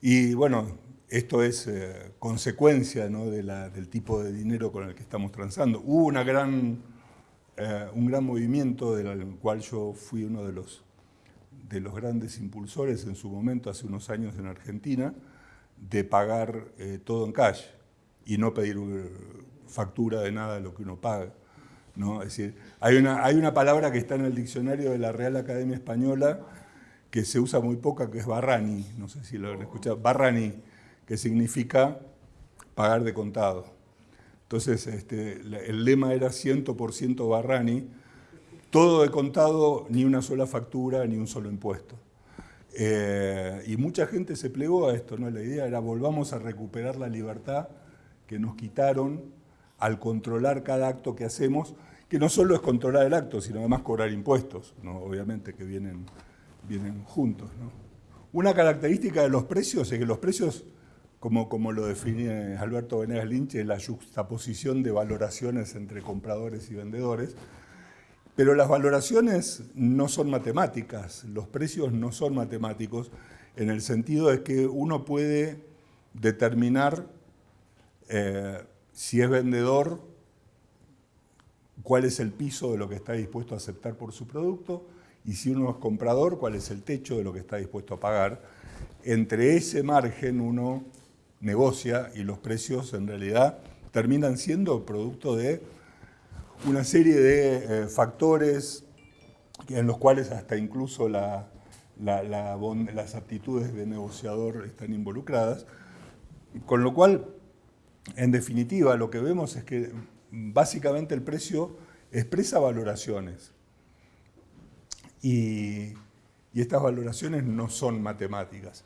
Y bueno, esto es eh, consecuencia del tipo de dinero con el que estamos transando. Hubo una gran, eh, un gran movimiento del cual yo fui uno de los, de los grandes impulsores en su momento, hace unos años en Argentina, de pagar eh, todo en cash y no pedir factura de nada de lo que uno paga. ¿no? Es decir, hay una, hay una palabra que está en el diccionario de la Real Academia Española que se usa muy poca, que es barrani, no sé si lo han escuchado, barrani, que significa pagar de contado. Entonces, este, el lema era 100% barrani, todo de contado, ni una sola factura, ni un solo impuesto. Eh, y mucha gente se plegó a esto, ¿no? La idea era volvamos a recuperar la libertad que nos quitaron al controlar cada acto que hacemos, que no solo es controlar el acto, sino además cobrar impuestos, ¿no? obviamente que vienen, vienen juntos. Una característica de los precios es que los precios, como, como lo define Alberto Venegas Lynch, la juxtaposición de valoraciones entre compradores y vendedores, pero las valoraciones no son matemáticas, los precios no son matemáticos, en el sentido de que uno puede determinar eh, si es vendedor, cuál es el piso de lo que está dispuesto a aceptar por su producto, y si uno es comprador, cuál es el techo de lo que está dispuesto a pagar. Entre ese margen uno negocia y los precios en realidad terminan siendo producto de una serie de eh, factores en los cuales hasta incluso las aptitudes de negociador están involucradas, con lo cual en definitiva, lo que vemos es que básicamente el precio expresa valoraciones. Y, estas valoraciones no son matemáticas.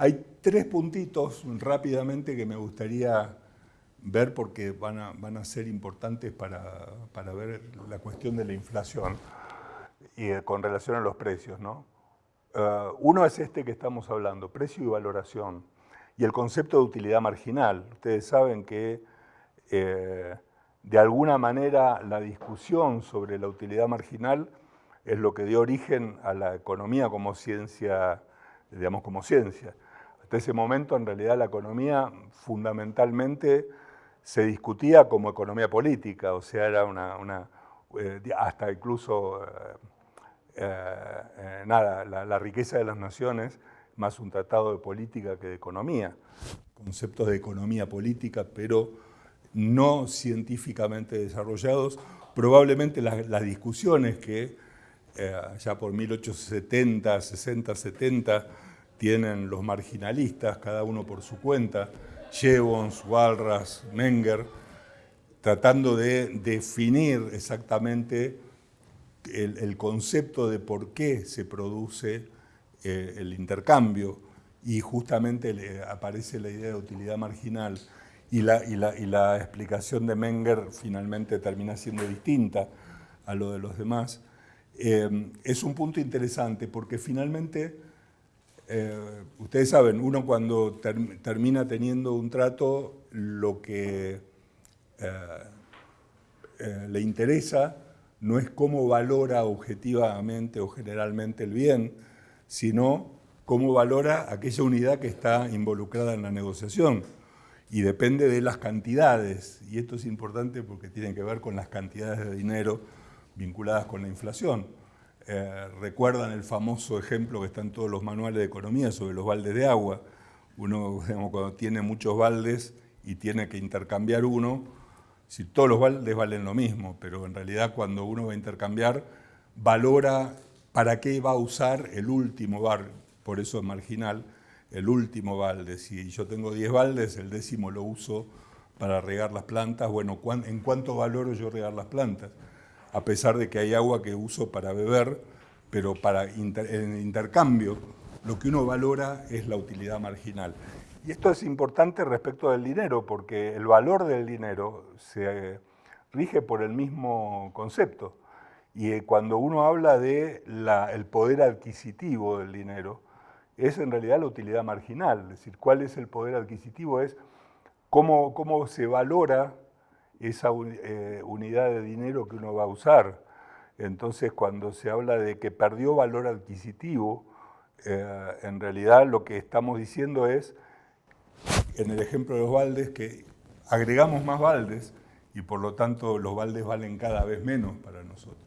Hay tres puntitos rápidamente que me gustaría ver porque van a, ser importantes para, ver la cuestión de la inflación y con relación a los precios. Uh, uno es este que estamos hablando, precio y valoración y el concepto de utilidad marginal. Ustedes saben que eh, de alguna manera la discusión sobre la utilidad marginal es lo que dio origen a la economía como ciencia, digamos como ciencia. Ese momento en realidad la economía fundamentalmente se discutía como economía política, o sea, era una, eh, hasta incluso, eh, nada, la riqueza de las naciones más un tratado de política que de economía, conceptos de economía política, pero no científicamente desarrollados. Probablemente las, discusiones que eh, ya por 1870, 60, 70 tienen los marginalistas, cada uno por su cuenta, Jevons, Walras, Menger, tratando de definir exactamente el, concepto de por qué se produce eh, el intercambio. Y justamente aparece la idea de utilidad marginal y la, y, la, explicación de Menger finalmente termina siendo distinta a lo de los demás, eh, es un punto interesante porque finalmente, eh, ustedes saben, uno cuando termina teniendo un trato, lo que le interesa no es cómo valora objetivamente o generalmente el bien, sino cómo valora aquella unidad que está involucrada en la negociación. Y depende de las cantidades, y esto es importante porque tiene que ver con las cantidades de dinero vinculadas con la inflación. Eh, recuerdan el famoso ejemplo que está en todos los manuales de economía sobre los baldes de agua. Uno, cuando tiene muchos baldes y tiene que intercambiar uno, si todos los baldes valen lo mismo, pero en realidad cuando uno va a intercambiar, valora para qué va a usar el último bar, por eso es marginal, el último balde. Si yo tengo 10 baldes, el décimo lo uso para regar las plantas. Bueno, ¿en cuánto valoro yo regar las plantas? A pesar de que hay agua que uso para beber, pero para en intercambio, lo que uno valora es la utilidad marginal. Y esto es importante respecto del dinero, porque el valor del dinero se rige por el mismo concepto. Y eh, cuando uno habla de el poder adquisitivo del dinero, es en realidad la utilidad marginal. Es decir, cuál es el poder adquisitivo, es cómo, cómo se valora esa eh, unidad de dinero que uno va a usar. Entonces, cuando se habla de que perdió valor adquisitivo, eh, en realidad lo que estamos diciendo es en el ejemplo de los baldes que agregamos más baldes y por lo tanto los baldes valen cada vez menos para nosotros.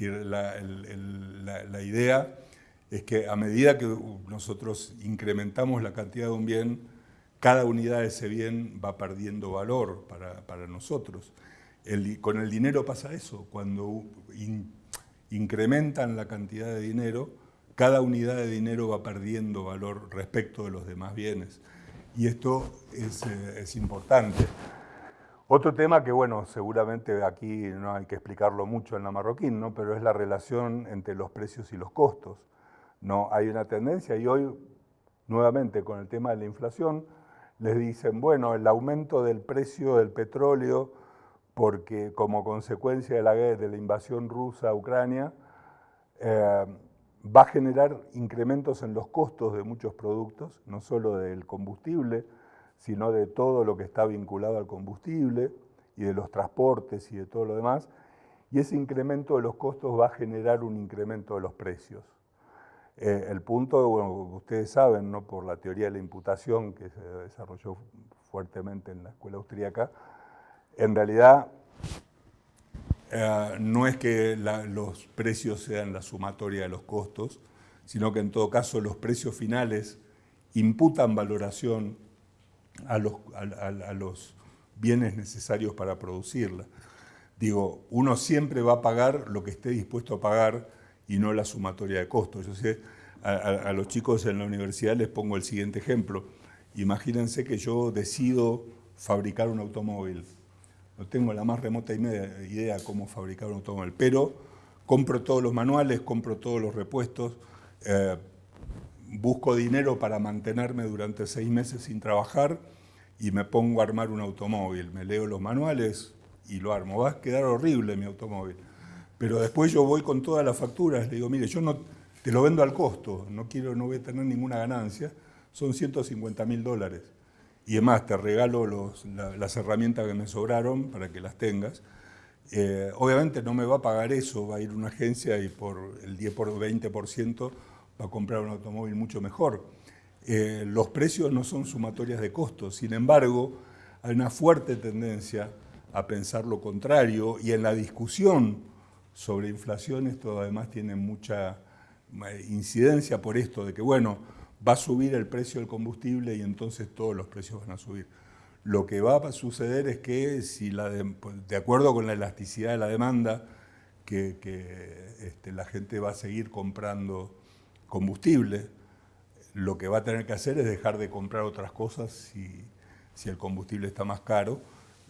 la, la, idea es que a medida que nosotros incrementamos la cantidad de un bien, cada unidad de ese bien va perdiendo valor para, nosotros. con el dinero pasa eso, cuando incrementan la cantidad de dinero, cada unidad de dinero va perdiendo valor respecto de los demás bienes y esto eh, es, importante. Otro tema que, bueno, seguramente aquí no hay que explicarlo mucho en la marroquín, ¿no? pero es la relación entre los precios y los costos. ¿no? Hay una tendencia y hoy, nuevamente con el tema de la inflación, les dicen, bueno, el aumento del precio del petróleo, porque como consecuencia de la, de la invasión rusa a Ucrania, eh, va a generar incrementos en los costos de muchos productos, no solo del combustible, sino de todo lo que está vinculado al combustible y de los transportes y de todo lo demás, y ese incremento de los costos va a generar un incremento de los precios. Eh, el punto, bueno, ustedes saben, ¿no? por la teoría de la imputación que se desarrolló fuertemente en la escuela austríaca, en realidad eh, no es que los precios sean la sumatoria de los costos, sino que en todo caso los precios finales imputan valoración a los, los bienes necesarios para producirla. Digo, uno siempre va a pagar lo que esté dispuesto a pagar y no la sumatoria de costos. Yo sé, a, los chicos en la universidad les pongo el siguiente ejemplo. Imagínense que yo decido fabricar un automóvil no tengo la más remota idea de cómo fabricar un automóvil, pero compro todos los manuales, compro todos los repuestos, eh, busco dinero para mantenerme durante seis meses sin trabajar y me pongo a armar un automóvil. Me leo los manuales y lo armo. Va a quedar horrible mi automóvil. Pero después yo voy con todas las facturas, le digo, mire, yo no te lo vendo al costo, no quiero, no voy a tener ninguna ganancia, son 150 mil dólares y además te regalo las herramientas que me sobraron para que las tengas. Eh, obviamente no me va a pagar eso, va a ir una agencia y por el 10 por 20% va a comprar un automóvil mucho mejor. Eh, los precios no son sumatorias de costos, sin embargo, hay una fuerte tendencia a pensar lo contrario y en la discusión sobre inflación esto además tiene mucha eh, incidencia por esto de que, bueno, va a subir el precio del combustible y entonces todos los precios van a subir. Lo que va a suceder es que si la pues, de, acuerdo con la elasticidad de la demanda, que, este, la gente va a seguir comprando combustible, lo que va a tener que hacer es dejar de comprar otras cosas si, si el combustible está más caro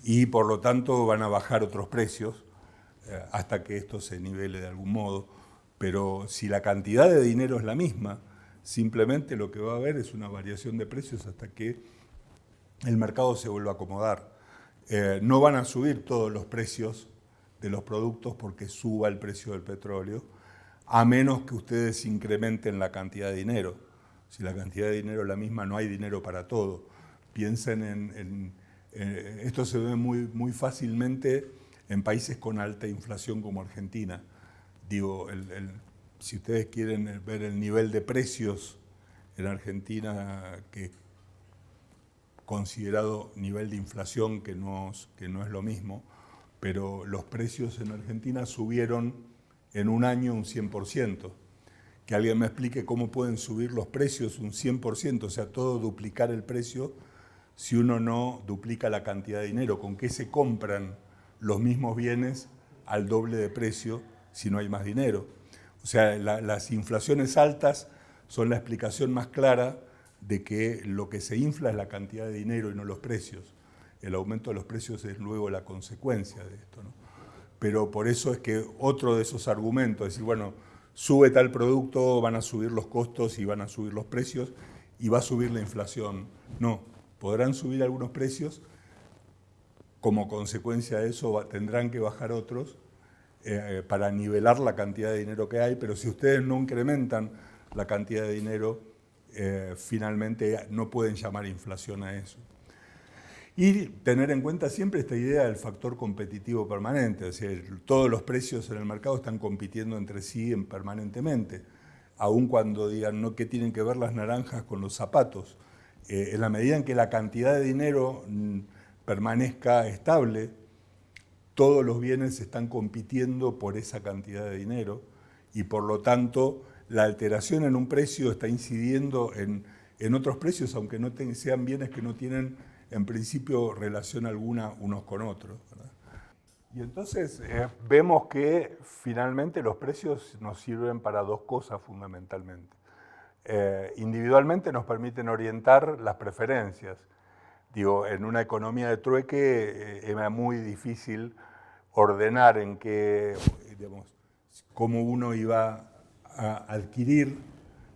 y por lo tanto van a bajar otros precios hasta que esto se nivele de algún modo. Pero si la cantidad de dinero es la misma, simplemente lo que va a haber es una variación de precios hasta que el mercado se vuelva a acomodar. Eh, no van a subir todos los precios de los productos porque suba el precio del petróleo, a menos que ustedes incrementen la cantidad de dinero. Si la cantidad de dinero es la misma, no hay dinero para todo. Piensen en... Eh, esto se ve muy, muy fácilmente en países con alta inflación como Argentina. Digo, si ustedes quieren ver el nivel de precios en Argentina, que considerado nivel de inflación, que no, que no es lo mismo, pero los precios en Argentina subieron en un año un 100%. Que alguien me explique cómo pueden subir los precios un 100%, o sea, todo duplicar el precio si uno no duplica la cantidad de dinero. ¿Con qué se compran los mismos bienes al doble de precio si no hay más dinero? O sea, las inflaciones altas son la explicación más clara de que lo que se infla es la cantidad de dinero y no los precios. El aumento de los precios es luego la consecuencia de esto. Pero por eso es que otro de esos argumentos, es decir, bueno, sube tal producto, van a subir los costos y van a subir los precios y va a subir la inflación. No, podrán subir algunos precios, como consecuencia de eso tendrán que bajar otros eh, para nivelar la cantidad de dinero que hay, pero si ustedes no incrementan la cantidad de dinero, eh, finalmente no pueden llamar inflación a eso. Y tener en cuenta siempre esta idea del factor competitivo permanente, es decir, todos los precios en el mercado están compitiendo entre sí permanentemente, aun cuando digan no que tienen que ver las naranjas con los zapatos. Eh, en la medida en que la cantidad de dinero mm, permanezca estable, todos los bienes están compitiendo por esa cantidad de dinero y por lo tanto la alteración en un precio está incidiendo en, otros precios, aunque no sean bienes que no tienen en principio relación alguna unos con otros. Y entonces eh, vemos que finalmente los precios nos sirven para dos cosas fundamentalmente. Eh, individualmente nos permiten orientar las preferencias. Digo, en una economía de trueque eh, muy difícil ordenar en qué, digamos, cómo uno iba a adquirir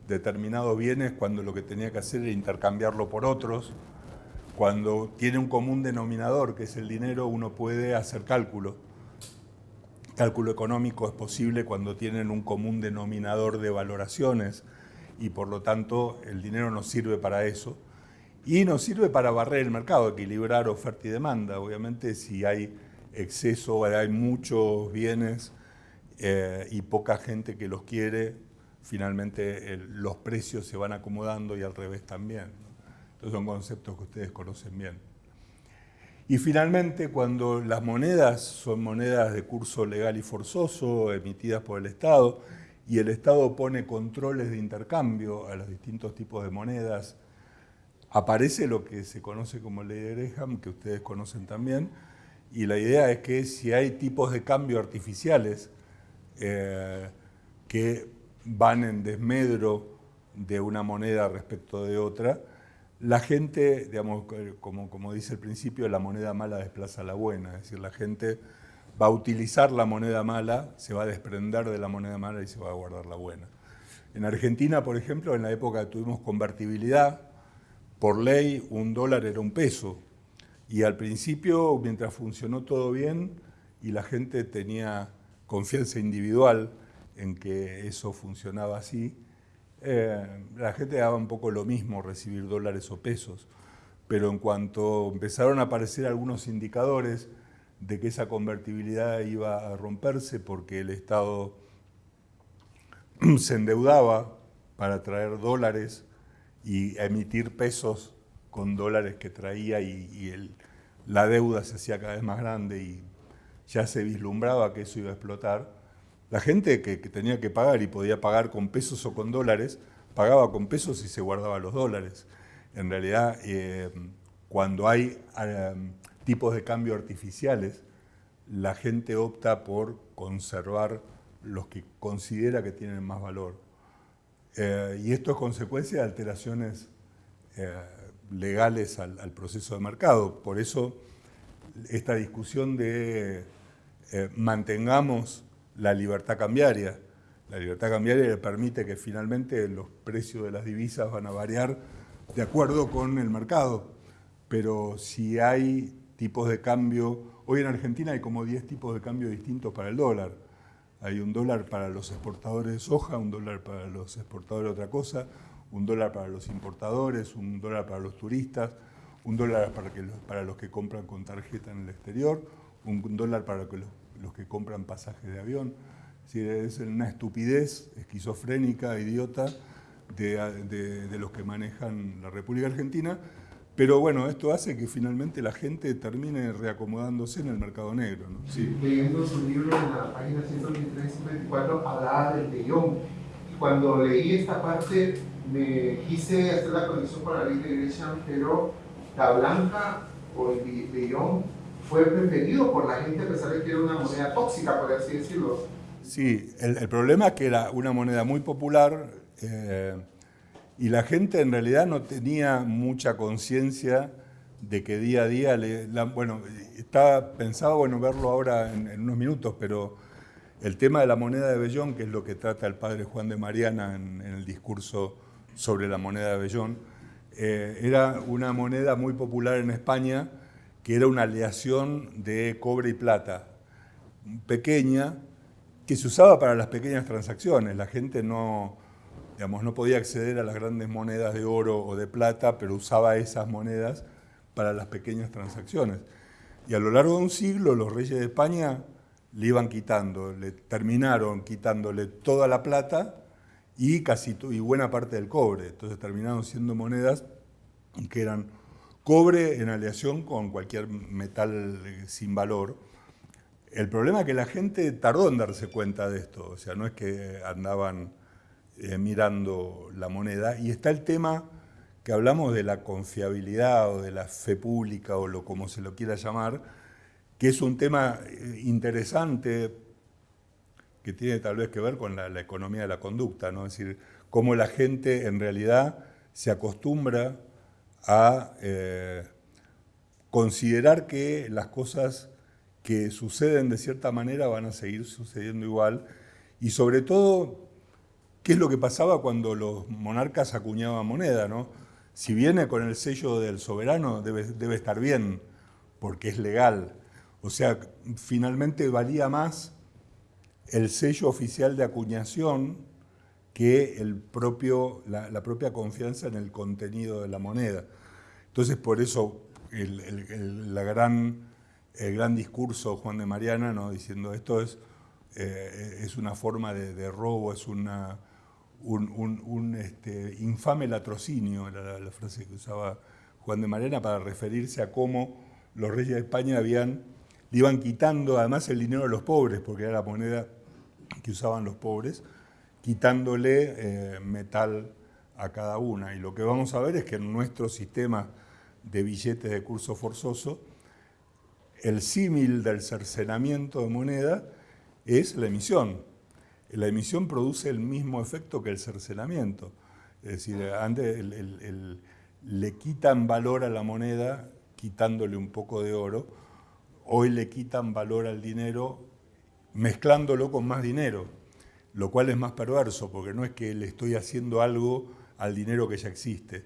determinados bienes cuando lo que tenía que hacer era intercambiarlo por otros. Cuando tiene un común denominador, que es el dinero, uno puede hacer cálculo. Cálculo económico es posible cuando tienen un común denominador de valoraciones y por lo tanto el dinero nos sirve para eso. Y nos sirve para barrer el mercado, equilibrar oferta y demanda. Obviamente si hay exceso, hay muchos bienes eh, y poca gente que los quiere, finalmente los precios se van acomodando y al revés también. Estos son conceptos que ustedes conocen bien. Y finalmente, cuando las monedas son monedas de curso legal y forzoso, emitidas por el Estado, y el Estado pone controles de intercambio a los distintos tipos de monedas, aparece lo que se conoce como ley de Graham, que ustedes conocen también, y la idea es que si hay tipos de cambio artificiales eh, que van en desmedro de una moneda respecto de otra, la gente, como, como dice el principio, la moneda mala desplaza a la buena, es decir, la gente va a utilizar la moneda mala, se va a desprender de la moneda mala y se va a guardar la buena. En Argentina, por ejemplo, en la época tuvimos convertibilidad, por ley un dólar era un peso. Y al principio, mientras funcionó todo bien y la gente tenía confianza individual en que eso funcionaba así, eh, la gente daba un poco lo mismo recibir dólares o pesos, pero en cuanto empezaron a aparecer algunos indicadores de que esa convertibilidad iba a romperse porque el Estado se endeudaba para traer dólares y emitir pesos con dólares que traía y, la deuda se hacía cada vez más grande y ya se vislumbraba que eso iba a explotar, la gente que, tenía que pagar y podía pagar con pesos o con dólares, pagaba con pesos y se guardaba los dólares. En realidad, eh, cuando hay eh, tipos de cambio artificiales, la gente opta por conservar los que considera que tienen más valor. Eh, y esto es consecuencia de alteraciones legales al, al proceso de mercado. Por eso esta discusión de eh, mantengamos la libertad cambiaria. La libertad cambiaria le permite que finalmente los precios de las divisas van a variar de acuerdo con el mercado. Pero si hay tipos de cambio, hoy en Argentina hay como 10 tipos de cambio distintos para el dólar. Hay un dólar para los exportadores de soja, un dólar para los exportadores de otra cosa, un dólar para los importadores, un dólar para los turistas, un dólar para, que, para los que compran con tarjeta en el exterior, un dólar para los, que compran pasajes de avión. Es, una estupidez esquizofrénica, idiota, de, los que manejan la República Argentina, pero bueno, esto hace que finalmente la gente termine reacomodándose en el mercado negro.
Sí. Leyendo su libro en la página 123 124 hablaba del Bellón. Cuando leí esta parte me quise hacer la conexión con la ley de Gresham, pero la blanca o el billón fue preferido por la gente a pesar de que era una moneda tóxica, por así decirlo.
Sí, el, problema es que era una moneda muy popular eh, y la gente en realidad no tenía mucha conciencia de que día a día, le, bueno, estaba pensado bueno, verlo ahora en, unos minutos, pero el tema de la moneda de Bellón, que es lo que trata el padre Juan de Mariana en, en el discurso sobre la moneda de Bellón, eh, era una moneda muy popular en España, que era una aleación de cobre y plata, pequeña, que se usaba para las pequeñas transacciones. La gente no, digamos, no podía acceder a las grandes monedas de oro o de plata, pero usaba esas monedas para las pequeñas transacciones. Y a lo largo de un siglo los reyes de España le iban quitando, le terminaron quitándole toda la plata y casi y buena parte del cobre. Entonces terminaron siendo monedas que eran cobre en aleación con cualquier metal eh, sin valor. El problema es que la gente tardó en darse cuenta de esto, o sea, no es que andaban eh, mirando la moneda. Y está el tema que hablamos de la confiabilidad o de la fe pública o lo como se lo quiera llamar, que es un tema eh, interesante que tiene tal vez que ver con la, economía de la conducta, ¿no? es decir, cómo la gente en realidad se acostumbra a eh, considerar que las cosas que suceden de cierta manera van a seguir sucediendo igual y sobre todo, ¿qué es lo que pasaba cuando los monarcas acuñaban moneda? ¿no? Si viene con el sello del soberano, debe, debe estar bien, porque es legal. O sea, finalmente valía más el sello oficial de acuñación que el propio, la, propia confianza en el contenido de la moneda. Entonces, por eso el, la gran, el gran discurso Juan de Mariana, ¿no? diciendo esto es, eh, es una forma de, robo, es una, un, este, infame latrocinio, era la, frase que usaba Juan de Mariana para referirse a cómo los reyes de España le iban quitando además el dinero a los pobres, porque era la moneda que usaban los pobres, quitándole eh, metal a cada una. Y lo que vamos a ver es que en nuestro sistema de billetes de curso forzoso, el símil del cercenamiento de moneda es la emisión. La emisión produce el mismo efecto que el cercenamiento. Es decir, antes le quitan valor a la moneda quitándole un poco de oro, hoy le quitan valor al dinero mezclándolo con más dinero, lo cual es más perverso, porque no es que le estoy haciendo algo al dinero que ya existe,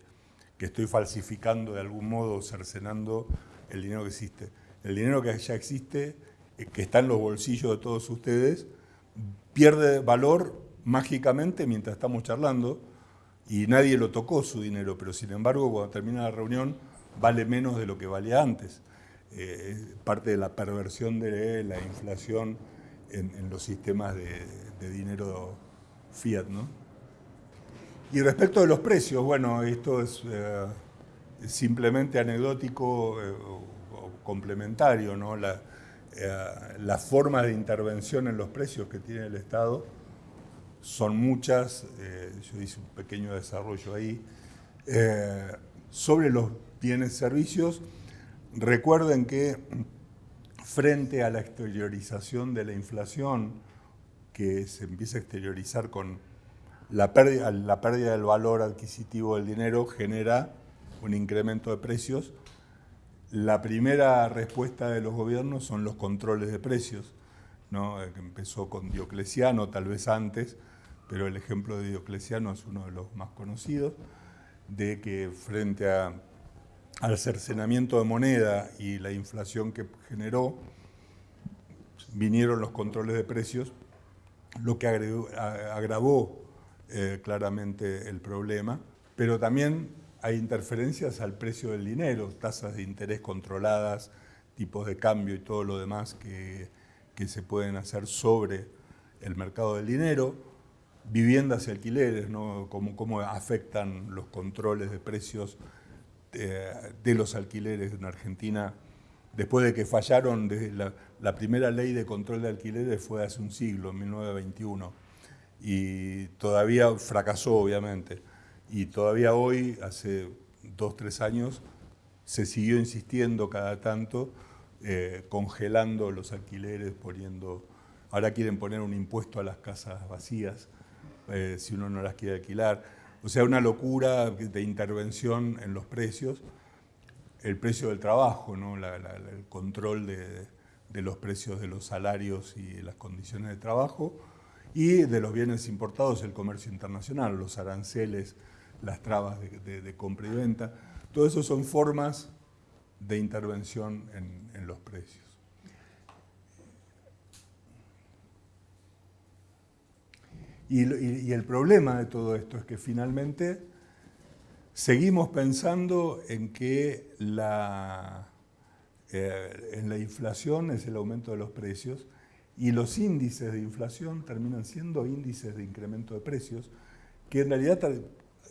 que estoy falsificando de algún modo, cercenando el dinero que existe. El dinero que ya existe, eh, que está en los bolsillos de todos ustedes, pierde valor mágicamente mientras estamos charlando y nadie lo tocó su dinero, pero sin embargo cuando termina la reunión vale menos de lo que valía antes. Eh, parte de la perversión de la inflación en, los sistemas de, dinero fiat. ¿no? Y respecto de los precios, bueno, esto es eh, simplemente anecdótico eh, o, complementario, ¿no? Las formas de intervención en los precios que tiene el Estado son muchas, yo hice un pequeño desarrollo ahí, sobre los bienes y servicios. Recuerden que frente a la exteriorización de la inflación, que se empieza a exteriorizar con la pérdida, la pérdida del valor adquisitivo del dinero, genera un incremento de precios. La primera respuesta de los gobiernos son los controles de precios. ¿no? Eh, que empezó con Diocleciano, tal vez antes, pero el ejemplo de Diocleciano es uno de los más conocidos, de que frente al cercenamiento de moneda y la inflación que generó, vinieron los controles de precios, lo que agravó eh, claramente el problema, pero también hay interferencias al precio del dinero, tasas de interés controladas, tipos de cambio y todo lo demás que, se pueden hacer sobre el mercado del dinero, viviendas y alquileres, ¿no? cómo, afectan los controles de precios de, de, los alquileres en Argentina, después de que fallaron desde la, la primera ley de control de alquileres fue hace un siglo, en 1921, y todavía fracasó, obviamente. Y todavía hoy, hace dos, tres años, se siguió insistiendo cada tanto, eh, congelando los alquileres, poniendo... Ahora quieren poner un impuesto a las casas vacías, eh, si uno no las quiere alquilar. O sea, una locura de intervención en los precios. El precio del trabajo, ¿no? el control de de los precios de los salarios y las condiciones de trabajo, y de los bienes importados, el comercio internacional, los aranceles, las trabas de, compra y venta. Todo eso son formas de intervención en, los precios. y, el problema de todo esto es que finalmente seguimos pensando en que la eh, en la inflación es el aumento de los precios y los índices de inflación terminan siendo índices de incremento de precios que en realidad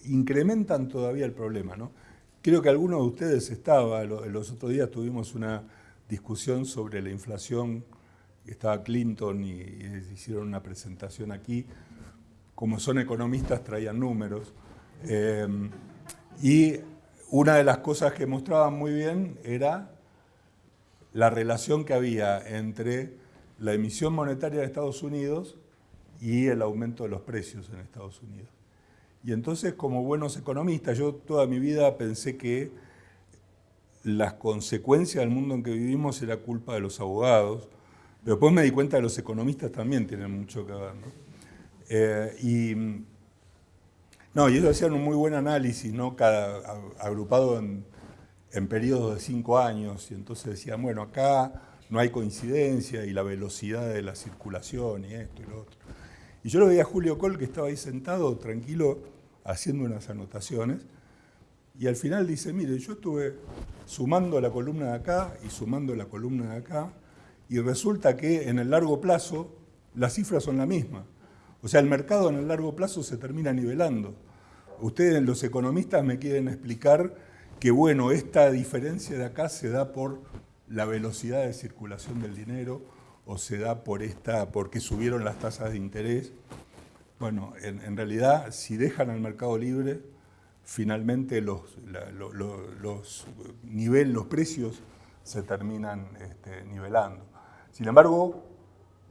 incrementan todavía el problema. ¿no? Creo que algunos de ustedes estaba, los otros días tuvimos una discusión sobre la inflación, estaba Clinton y, hicieron una presentación aquí, como son economistas traían números, eh, y una de las cosas que mostraban muy bien era la relación que había entre la emisión monetaria de Estados Unidos y el aumento de los precios en Estados Unidos. Y entonces, como buenos economistas, yo toda mi vida pensé que las consecuencias del mundo en que vivimos era culpa de los abogados, pero después me di cuenta que los economistas también tienen mucho que ver. Eh, y, no, ellos hacían un muy buen análisis, ¿no? Cada, agrupado en en periodos de cinco años, y entonces decían, bueno, acá no hay coincidencia y la velocidad de la circulación y esto y lo otro. Y yo lo veía a Julio Col que estaba ahí sentado, tranquilo, haciendo unas anotaciones, y al final dice, mire, yo estuve sumando la columna de acá y sumando la columna de acá, y resulta que en el largo plazo las cifras son la misma. O sea, el mercado en el largo plazo se termina nivelando. Ustedes, los economistas, me quieren explicar que bueno, esta diferencia de acá se da por la velocidad de circulación del dinero o se da por esta, porque subieron las tasas de interés. Bueno, en, realidad, si dejan al mercado libre, finalmente los, los, los precios se terminan este, nivelando. Sin embargo,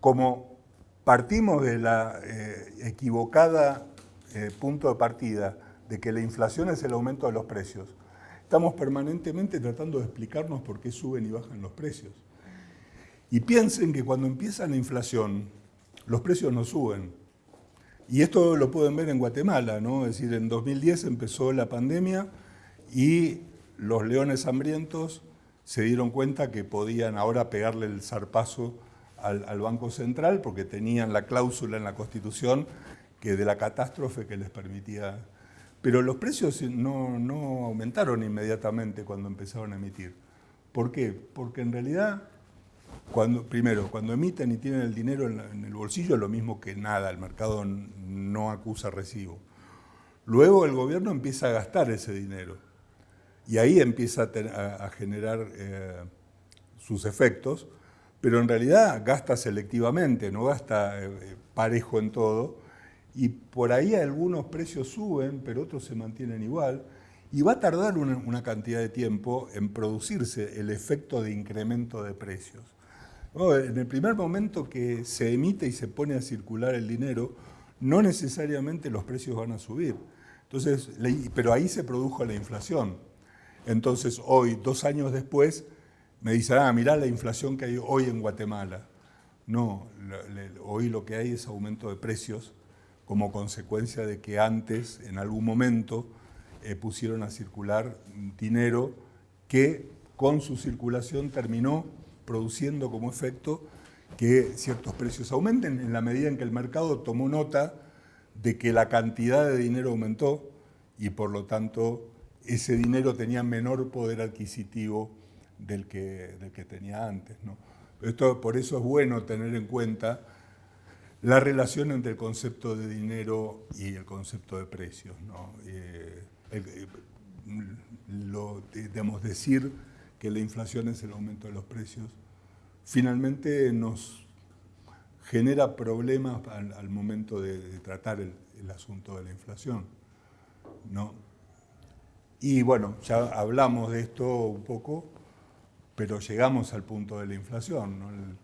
como partimos de la eh, equivocada eh, punto de partida de que la inflación es el aumento de los precios, Estamos permanentemente tratando de explicarnos por qué suben y bajan los precios. Y piensen que cuando empieza la inflación, los precios no suben. Y esto lo pueden ver en Guatemala, ¿no? Es decir, en 2010 empezó la pandemia y los leones hambrientos se dieron cuenta que podían ahora pegarle el zarpazo al, Banco Central porque tenían la cláusula en la Constitución que de la catástrofe que les permitía pero los precios no, aumentaron inmediatamente cuando empezaron a emitir. ¿Por qué? Porque en realidad, primero, cuando emiten y tienen el dinero en, el bolsillo es lo mismo que nada, el mercado no acusa recibo. Luego el gobierno empieza a gastar ese dinero y ahí empieza a, generar eh, sus efectos, pero en realidad gasta selectivamente, no gasta eh, parejo en todo, y por ahí algunos precios suben, pero otros se mantienen igual, y va a tardar una, cantidad de tiempo en producirse el efecto de incremento de precios. En el primer momento que se emite y se pone a circular el dinero, no necesariamente los precios van a subir. Entonces, pero ahí se produjo la inflación. Entonces, hoy, dos años después, me dicen, ah, mirá la inflación que hay hoy en Guatemala. No, hoy lo que hay es aumento de precios como consecuencia de que antes, en algún momento, eh, pusieron a circular dinero que con su circulación terminó produciendo como efecto que ciertos precios aumenten en la medida en que el mercado tomó nota de que la cantidad de dinero aumentó y por lo tanto ese dinero tenía menor poder adquisitivo del que, del que tenía antes. ¿no? Esto, por eso es bueno tener en cuenta la relación entre el concepto de dinero y el concepto de precios. ¿no? Eh, lo, digamos, decir que la inflación es el aumento de los precios, finalmente nos genera problemas al, momento de, tratar el, asunto de la inflación. ¿no? Y bueno, ya hablamos de esto un poco, pero llegamos al punto de la inflación.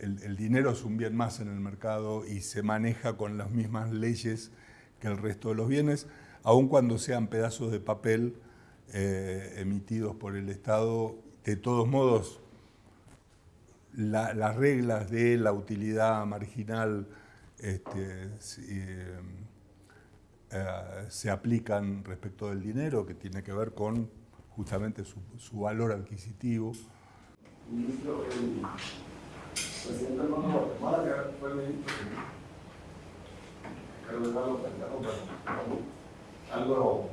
El, dinero es un bien más en el mercado y se maneja con las mismas leyes que el resto de los bienes, aun cuando sean pedazos de papel eh, emitidos por el Estado. De todos modos, las reglas de la utilidad marginal este, eh, eh, se aplican respecto del dinero, que tiene que ver con justamente su, su valor adquisitivo.
Ministro, el presidente Guatemala, que fue el ministro que Carlos Carlos algo...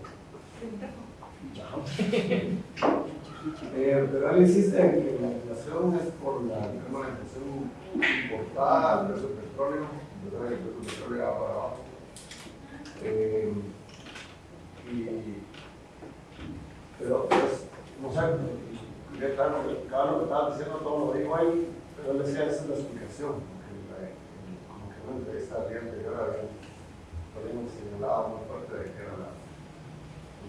Pero él insiste en que la inflación es por la, inflación importada, el precio del petróleo, el precio del petróleo va para abajo. Eh, y, pero, pues, no sé, claro, claro, lo que estaba diciendo todo lo dijo ahí, pero él decía esa es la explicación, como que en una entrevista al día anterior habían señalado muy fuerte de que era la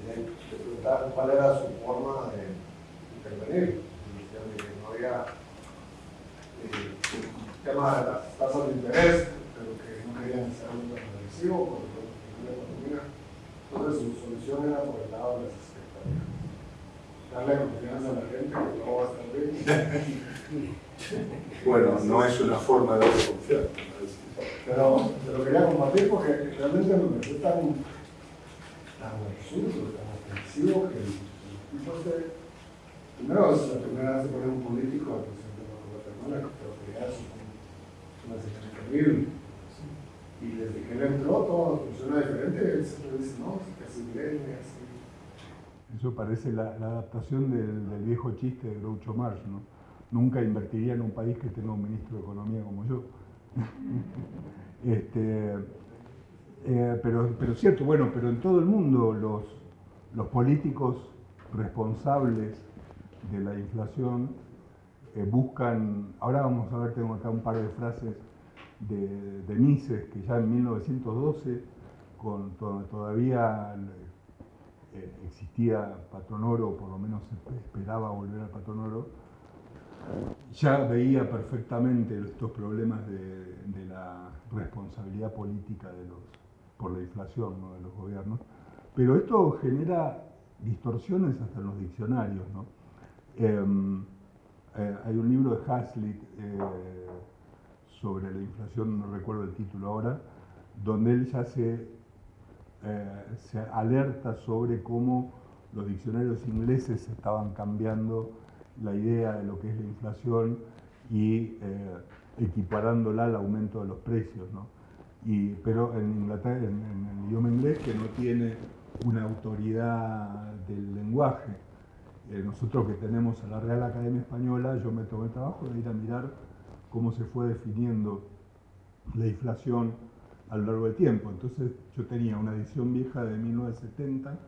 le preguntaban cuál era su forma de intervenir. Que no había eh, tema de las tasas de interés, pero que no querían ser muy agresivo porque la economía. Entonces su solución era por el lado de las expectativas. Darle confianza a la gente que todo va a estar bien.
Bueno, no es una forma de confiar.
Pero te lo quería compartir porque realmente me resulta tan tan absurdo, tan ofensivo que el, tipo este, primero es la primera vez que pone un político al presidente de Guatemala, pero que ya es una situación terrible. Y desde que él entró todo funciona diferente, él siempre dice, no, así viene, así.
Eso parece la, la adaptación del, del, viejo chiste de Groucho Marx, ¿no? Nunca invertiría en un país que tenga un ministro de Economía como yo. este, eh, pero, pero cierto, bueno, pero en todo el mundo los, los políticos responsables de la inflación eh, buscan, ahora vamos a ver, tengo acá un par de frases de, de Mises, que ya en 1912, con, todavía eh, existía patrón oro, por lo menos esperaba volver al patrón oro, ya veía perfectamente estos problemas de la responsabilidad política de los, por la inflación de los gobiernos, pero esto genera distorsiones hasta en los diccionarios. ¿no? Em, eh, hay un libro de Hazlitt eh, sobre la inflación, no recuerdo el título ahora, donde él ya se, eh, se alerta sobre cómo los diccionarios ingleses estaban cambiando la idea de lo que es la inflación y equiparándola al aumento de los precios. Pero en Inglaterra, en, el idioma inglés, que no tiene una autoridad del lenguaje. Eh, nosotros que tenemos a la Real Academia Española, yo me tomé el trabajo de ir a mirar cómo se fue definiendo la inflación a lo largo del tiempo. Entonces yo tenía una edición vieja de 1970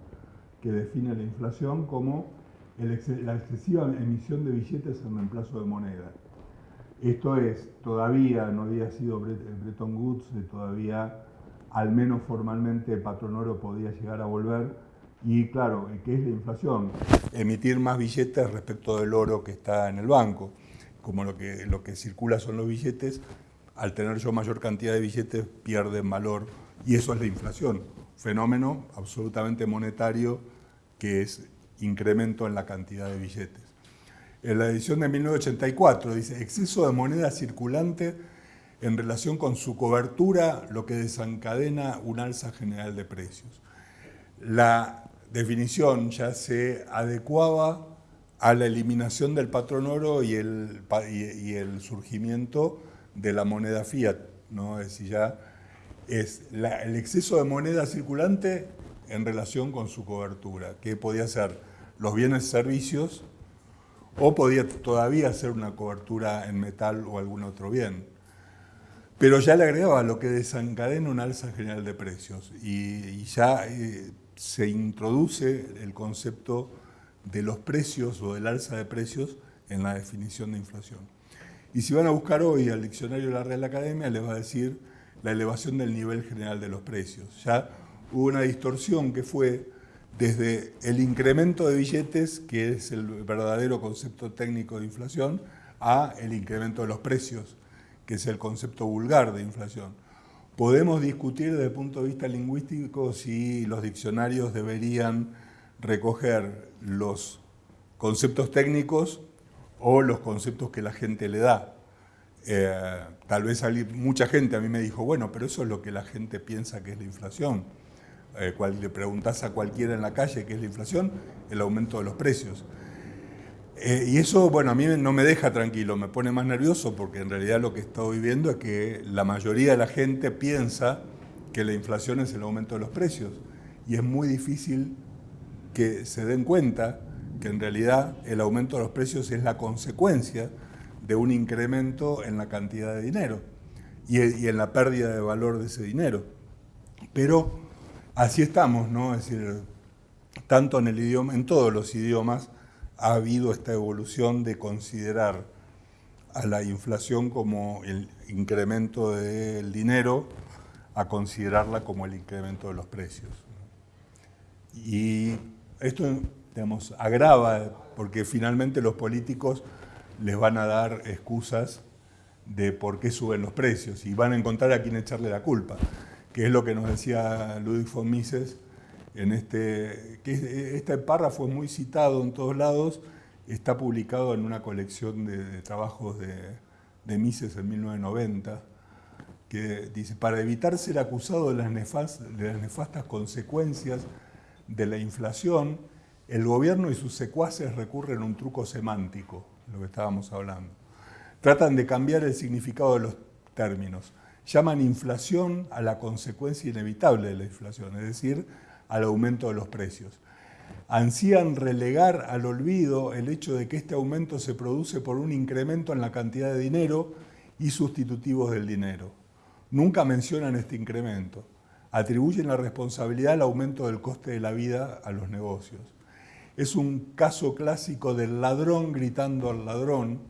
que define la inflación como la excesiva emisión de billetes en reemplazo de moneda. Esto es, todavía no había sido Bretton Woods, todavía al menos formalmente el patrón oro podía llegar a volver. Y claro, ¿qué es la inflación? Emitir más billetes respecto del oro que está en el banco. Como lo que, lo que circula son los billetes, al tener yo mayor cantidad de billetes pierden valor. Y eso es la inflación, fenómeno absolutamente monetario que es incremento en la cantidad de billetes. En la edición de 1984, dice, exceso de moneda circulante en relación con su cobertura, lo que desencadena un alza general de precios. La definición ya se adecuaba a la eliminación del patrón oro y el, surgimiento de la moneda fiat, ¿no? es decir, ya es el exceso de moneda circulante en relación con su cobertura, que podía ser los bienes y servicios o podía todavía ser una cobertura en metal o algún otro bien. Pero ya le agregaba lo que desencadena un alza general de precios y, ya eh, se introduce el concepto de los precios o del alza de precios en la definición de inflación. Y si van a buscar hoy al diccionario de la Real Academia, les va a decir la elevación del nivel general de los precios. Ya hubo una distorsión que fue desde el incremento de billetes, que es el verdadero concepto técnico de inflación, a el incremento de los precios, que es el concepto vulgar de inflación. Podemos discutir desde el punto de vista lingüístico si los diccionarios deberían recoger los conceptos técnicos o los conceptos que la gente le da. Eh, tal vez mucha gente a mí me dijo, bueno, pero eso es lo que la gente piensa que es la inflación. Eh, cual, le preguntas a cualquiera en la calle qué es la inflación, el aumento de los precios. Eh, y eso, bueno, a mí no me deja tranquilo, me pone más nervioso porque en realidad lo que estoy viendo es que la mayoría de la gente piensa que la inflación es el aumento de los precios. Y es muy difícil que se den cuenta que en realidad el aumento de los precios es la consecuencia de un incremento en la cantidad de dinero y en la pérdida de valor de ese dinero. Pero así estamos, ¿no? Es decir, tanto en el idioma, en todos los idiomas ha habido esta evolución de considerar a la inflación como el incremento del dinero a considerarla como el incremento de los precios. Y esto, digamos, agrava porque finalmente los políticos les van a dar excusas de por qué suben los precios y van a encontrar a quién echarle la culpa que es lo que nos decía Ludwig von Mises, en este, que este párrafo es muy citado en todos lados, está publicado en una colección de, trabajos de, Mises en 1990, que dice, para evitar ser acusado de las, de las nefastas consecuencias de la inflación, el gobierno y sus secuaces recurren a un truco semántico, lo que estábamos hablando. Tratan de cambiar el significado de los términos llaman inflación a la consecuencia inevitable de la inflación, es decir, al aumento de los precios. Ansían relegar al olvido el hecho de que este aumento se produce por un incremento en la cantidad de dinero y sustitutivos del dinero. Nunca mencionan este incremento. Atribuyen la responsabilidad al aumento del coste de la vida a los negocios. Es un caso clásico del ladrón gritando al ladrón,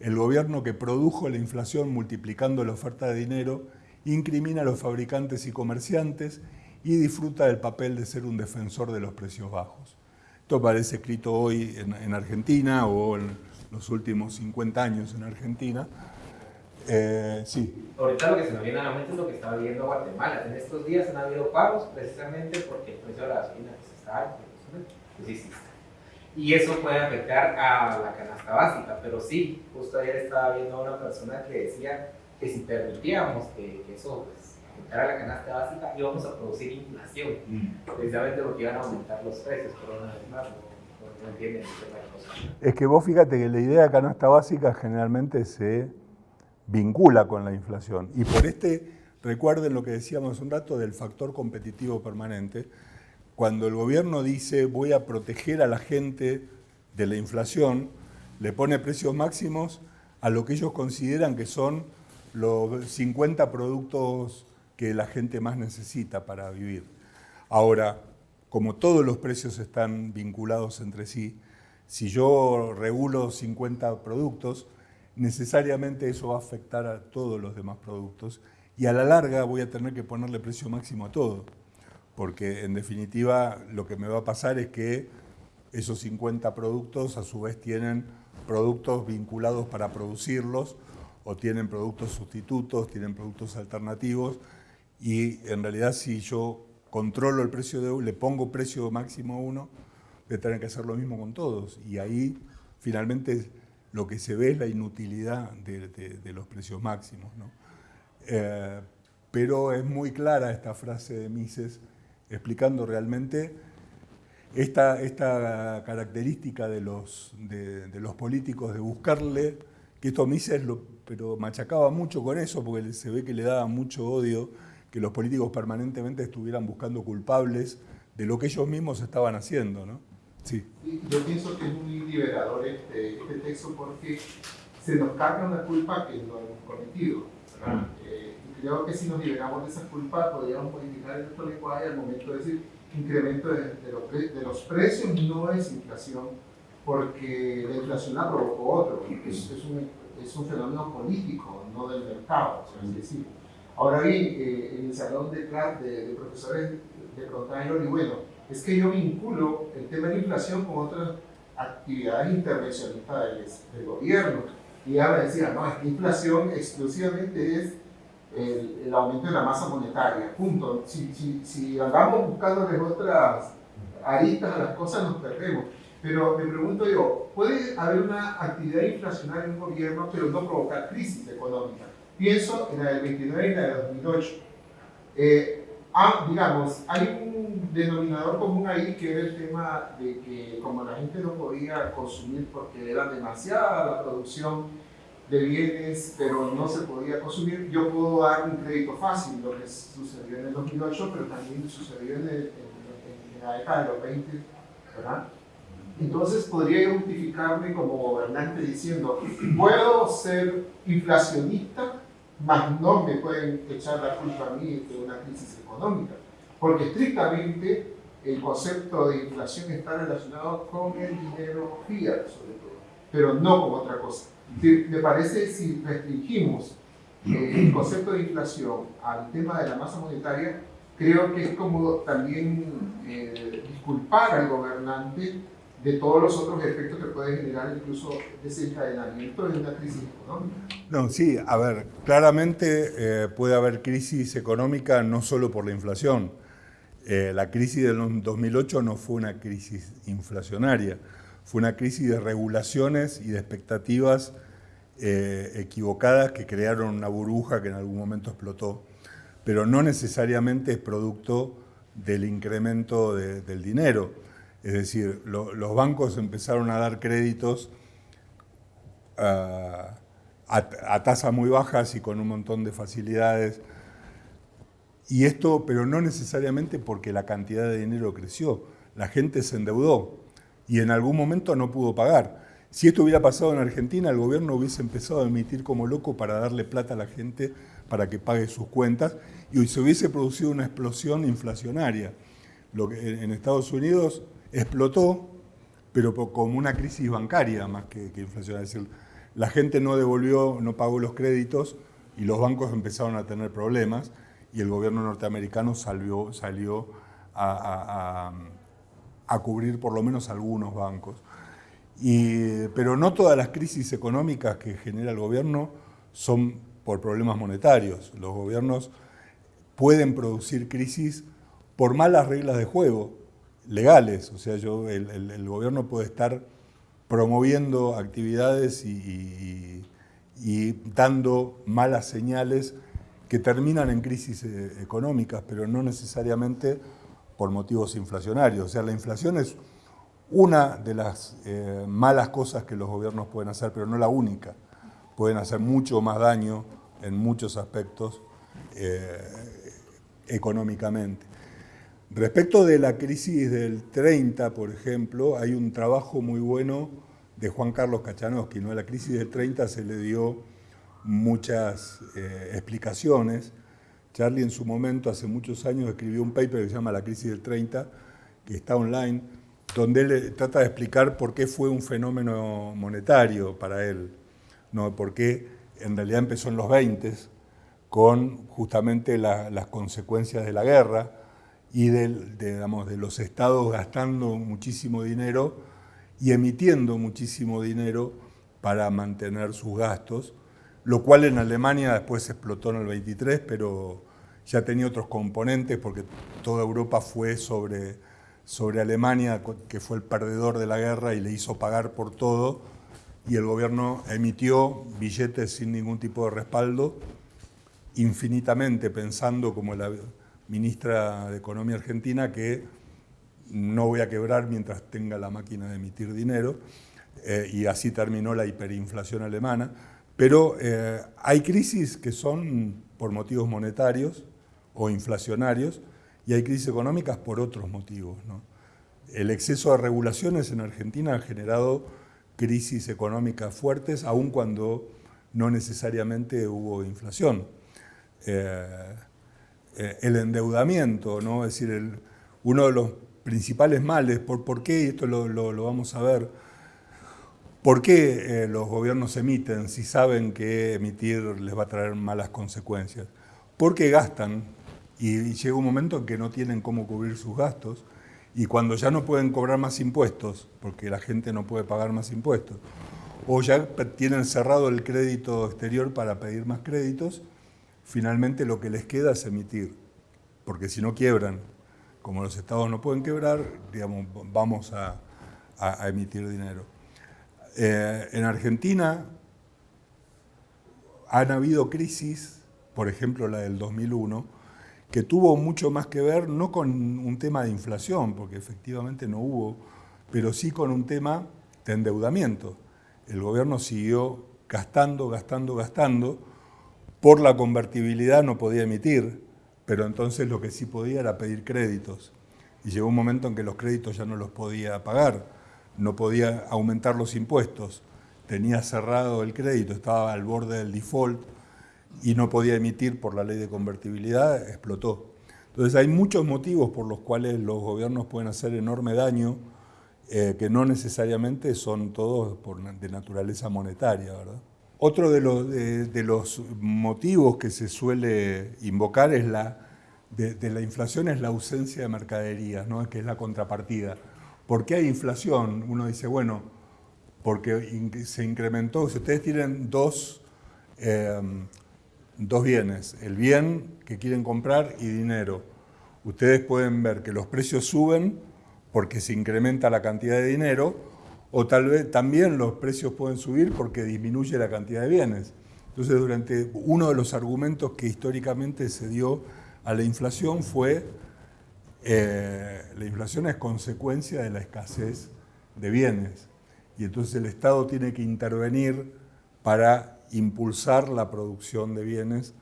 el gobierno que produjo la inflación multiplicando la oferta de dinero incrimina a los fabricantes y comerciantes y disfruta del papel de ser un defensor de los precios bajos. Esto parece escrito hoy en, Argentina o en los últimos 50 años en Argentina.
Eh, sí. Ahorita lo que se nos viene a la mente es lo que está viviendo Guatemala. En estos días han habido pagos precisamente porque el precio de la gasolina está alto. Sí, y eso puede afectar a la canasta básica. Pero sí, justo ayer estaba viendo a una persona que decía que si permitíamos que, eso pues, afectara a la canasta básica, íbamos a producir inflación, mm. precisamente porque iban a aumentar los precios, pero una vez más, no, entienden cosa.
Es que vos fíjate que la idea de canasta básica generalmente se vincula con la inflación. Y por este, recuerden lo que decíamos un rato del factor competitivo permanente, cuando el gobierno dice voy a proteger a la gente de la inflación, le pone precios máximos a lo que ellos consideran que son los 50 productos que la gente más necesita para vivir. Ahora, como todos los precios están vinculados entre sí, si yo regulo 50 productos, necesariamente eso va a afectar a todos los demás productos y a la larga voy a tener que ponerle precio máximo a todo porque en definitiva lo que me va a pasar es que esos 50 productos a su vez tienen productos vinculados para producirlos o tienen productos sustitutos, tienen productos alternativos y en realidad si yo controlo el precio de le pongo precio máximo a uno, voy a tener que hacer lo mismo con todos y ahí finalmente lo que se ve es la inutilidad de, los precios máximos. Eh, pero es muy clara esta frase de Mises explicando realmente esta, esta característica de los, de, los políticos de buscarle, que esto Mises lo, pero machacaba mucho con eso porque se ve que le daba mucho odio que los políticos permanentemente estuvieran buscando culpables de lo que ellos mismos estaban haciendo. ¿no?
Sí. Yo pienso que es muy liberador este, este texto porque se nos carga una culpa que no hemos cometido. Eh, creo que si nos liberamos de esa culpa podríamos modificar nuestro lenguaje al momento de decir incremento de, de, los, precios no es inflación, porque la inflación la provocó otro, es, es, un, es un, fenómeno político, no del mercado, es decir. Ahora bien, eh, en el salón de, de, de profesores de preguntaban, y bueno, es que yo vinculo el tema de la inflación con otras actividades intervencionistas del, del gobierno. Y ella me decía, no, es que inflación exclusivamente es el, aumento de la masa monetaria, punto. Si, si, si andamos buscando otras aristas a las cosas, nos perdemos. Pero me pregunto yo, ¿puede haber una actividad inflacionaria en un gobierno pero no provocar crisis económica? Pienso en la del 29 y la del 2008. Eh, ah, digamos, hay un denominador común ahí que era el tema de que como la gente no podía consumir porque era demasiada la producción, de bienes, pero no se podía consumir, yo puedo dar un crédito fácil, lo que sucedió en el 2008, pero también sucedió en, en, la década de los 20, ¿verdad? Entonces podría justificarme como gobernante diciendo, puedo ser inflacionista, mas no me pueden echar la culpa a mí de una crisis económica, porque estrictamente el concepto de inflación está relacionado con el dinero fiat, sobre todo, pero no con otra cosa me parece si restringimos eh, el concepto de inflación al tema de la masa monetaria, creo que es como también eh, disculpar al gobernante de todos los otros efectos que puede generar incluso desencadenamiento de una crisis económica.
No, sí, a ver, claramente eh, puede haber crisis económica no solo por la inflación. la crisis del 2008 no fue una crisis inflacionaria, fue una crisis de regulaciones y de expectativas eh, equivocadas que crearon una burbuja que en algún momento explotó, pero no necesariamente es producto del incremento del dinero. Es decir, los bancos empezaron a dar créditos a, a tasas muy bajas y con un montón de facilidades. Y esto, pero no necesariamente porque la cantidad de dinero creció. La gente se endeudó y en algún momento no pudo pagar. Si esto hubiera pasado en Argentina, el gobierno hubiese empezado a emitir como loco para darle plata a la gente para que pague sus cuentas y se hubiese producido una explosión inflacionaria. Lo que en Estados Unidos explotó, pero como una crisis bancaria más que, inflacionaria. Es decir, la gente no devolvió, no pagó los créditos y los bancos empezaron a tener problemas y el gobierno norteamericano salió, a cubrir por lo menos algunos bancos. Y, pero no todas las crisis económicas que genera el gobierno son por problemas monetarios. Los gobiernos pueden producir crisis por malas reglas de juego legales. O sea, yo, el, gobierno puede estar promoviendo actividades y, y, dando malas señales que terminan en crisis eh, económicas, pero no necesariamente por motivos inflacionarios. O sea, la inflación es una de las eh, malas cosas que los gobiernos pueden hacer, pero no la única. Pueden hacer mucho más daño en muchos aspectos eh, económicamente. Respecto de la crisis del 30, por ejemplo, hay un trabajo muy bueno de Juan Carlos Kachanowski. ¿no? A la crisis del 30 se le dio muchas eh, explicaciones, Charlie en su momento, hace muchos años, escribió un paper que se llama La crisis del 30, que está online, donde él trata de explicar por qué fue un fenómeno monetario para él, ¿no? por qué en realidad empezó en los 20 con justamente las consecuencias de la guerra y de, digamos, de los estados gastando muchísimo dinero y emitiendo muchísimo dinero para mantener sus gastos, lo cual en Alemania después explotó en el 23, pero ya tenía otros componentes porque toda Europa fue sobre, sobre Alemania, que fue el perdedor de la guerra y le hizo pagar por todo, y el gobierno emitió billetes sin ningún tipo de respaldo, infinitamente pensando como la ministra de Economía argentina que no voy a quebrar mientras tenga la máquina de emitir dinero, eh, y así terminó la hiperinflación alemana. Pero eh, hay crisis que son por motivos monetarios o inflacionarios, y hay crisis económicas por otros motivos. El exceso de regulaciones en Argentina ha generado crisis económicas fuertes, aun cuando no necesariamente hubo inflación. Eh, el endeudamiento, ¿no? es decir, uno de los principales males, por, por qué, esto lo, vamos a ver, por qué eh, los gobiernos emiten si saben que emitir les va a traer malas consecuencias. Porque gastan y, llega un momento en que no tienen cómo cubrir sus gastos y cuando ya no pueden cobrar más impuestos, porque la gente no puede pagar más impuestos, o ya tienen cerrado el crédito exterior para pedir más créditos, finalmente lo que les queda es emitir, porque si no quiebran como los estados no pueden quebrar, digamos, vamos a, emitir dinero. Eh, en Argentina han habido crisis, por ejemplo la del 2001, que tuvo mucho más que ver no con un tema de inflación, porque efectivamente no hubo, pero sí con un tema de endeudamiento. El gobierno siguió gastando, gastando, gastando, por la convertibilidad no podía emitir, pero entonces lo que sí podía era pedir créditos. Y llegó un momento en que los créditos ya no los podía pagar, no podía aumentar los impuestos, tenía cerrado el crédito, estaba al borde del default y no podía emitir por la ley de convertibilidad, explotó. Entonces hay muchos motivos por los cuales los gobiernos pueden hacer enorme daño, eh, que no necesariamente son todos de naturaleza monetaria. ¿verdad? Otro de los, de, los, motivos que se suele invocar es la, de, la inflación es la ausencia de mercaderías, ¿no? que es la contrapartida. ¿Por qué hay inflación? Uno dice, bueno, porque se incrementó, si ustedes tienen dos, em, dos bienes, el bien que quieren comprar y dinero, ustedes pueden ver que los precios suben porque se incrementa la cantidad de dinero, o tal vez también los precios pueden subir porque disminuye la cantidad de bienes. Entonces, durante uno de los argumentos que históricamente se dio a la inflación fue eh, la inflación es consecuencia de la escasez de bienes y entonces el Estado tiene que intervenir para impulsar la producción de bienes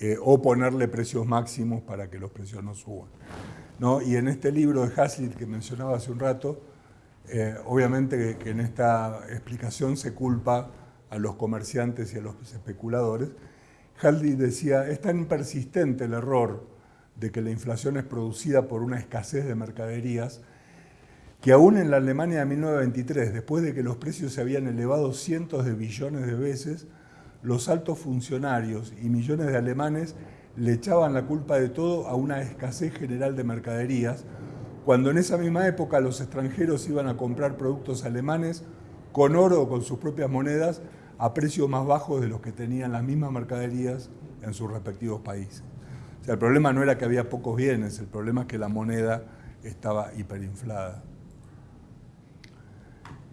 eh, o ponerle precios máximos para que los precios no suban. ¿No? Y en este libro de Hazlitt que mencionaba hace un rato, eh, obviamente que, en esta explicación se culpa a los comerciantes y a los especuladores. Haldi decía, es tan persistente el error de que la inflación es producida por una escasez de mercaderías, que aún en la Alemania de 1923, después de que los precios se habían elevado cientos de billones de veces, los altos funcionarios y millones de alemanes le echaban la culpa de todo a una escasez general de mercaderías, cuando en esa misma época los extranjeros iban a comprar productos alemanes con oro o con sus propias monedas a precios más bajos de los que tenían las mismas mercaderías en sus respectivos países. O sea, el problema no era que había pocos bienes, el problema es que la moneda estaba hiperinflada.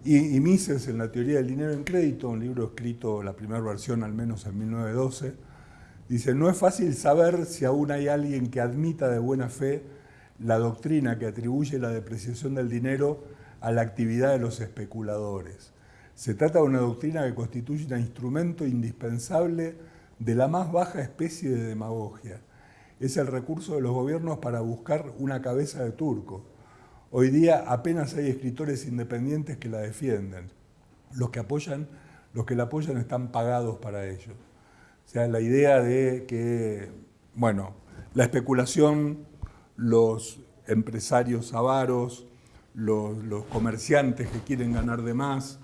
Y, Mises, en la teoría del dinero en crédito, un libro escrito, la primera versión al menos en 1912, dice, no es fácil saber si aún hay alguien que admita de buena fe la doctrina que atribuye la depreciación del dinero a la actividad de los especuladores. Se trata de una doctrina que constituye un instrumento indispensable de la más baja especie de demagogia. Es el recurso de los gobiernos para buscar una cabeza de turco. Hoy día apenas hay escritores independientes que la defienden. Los que, apoyan, los que la apoyan están pagados para ello. O sea, la idea de que, bueno, la especulación los empresarios avaros, los, comerciantes que quieren ganar de más,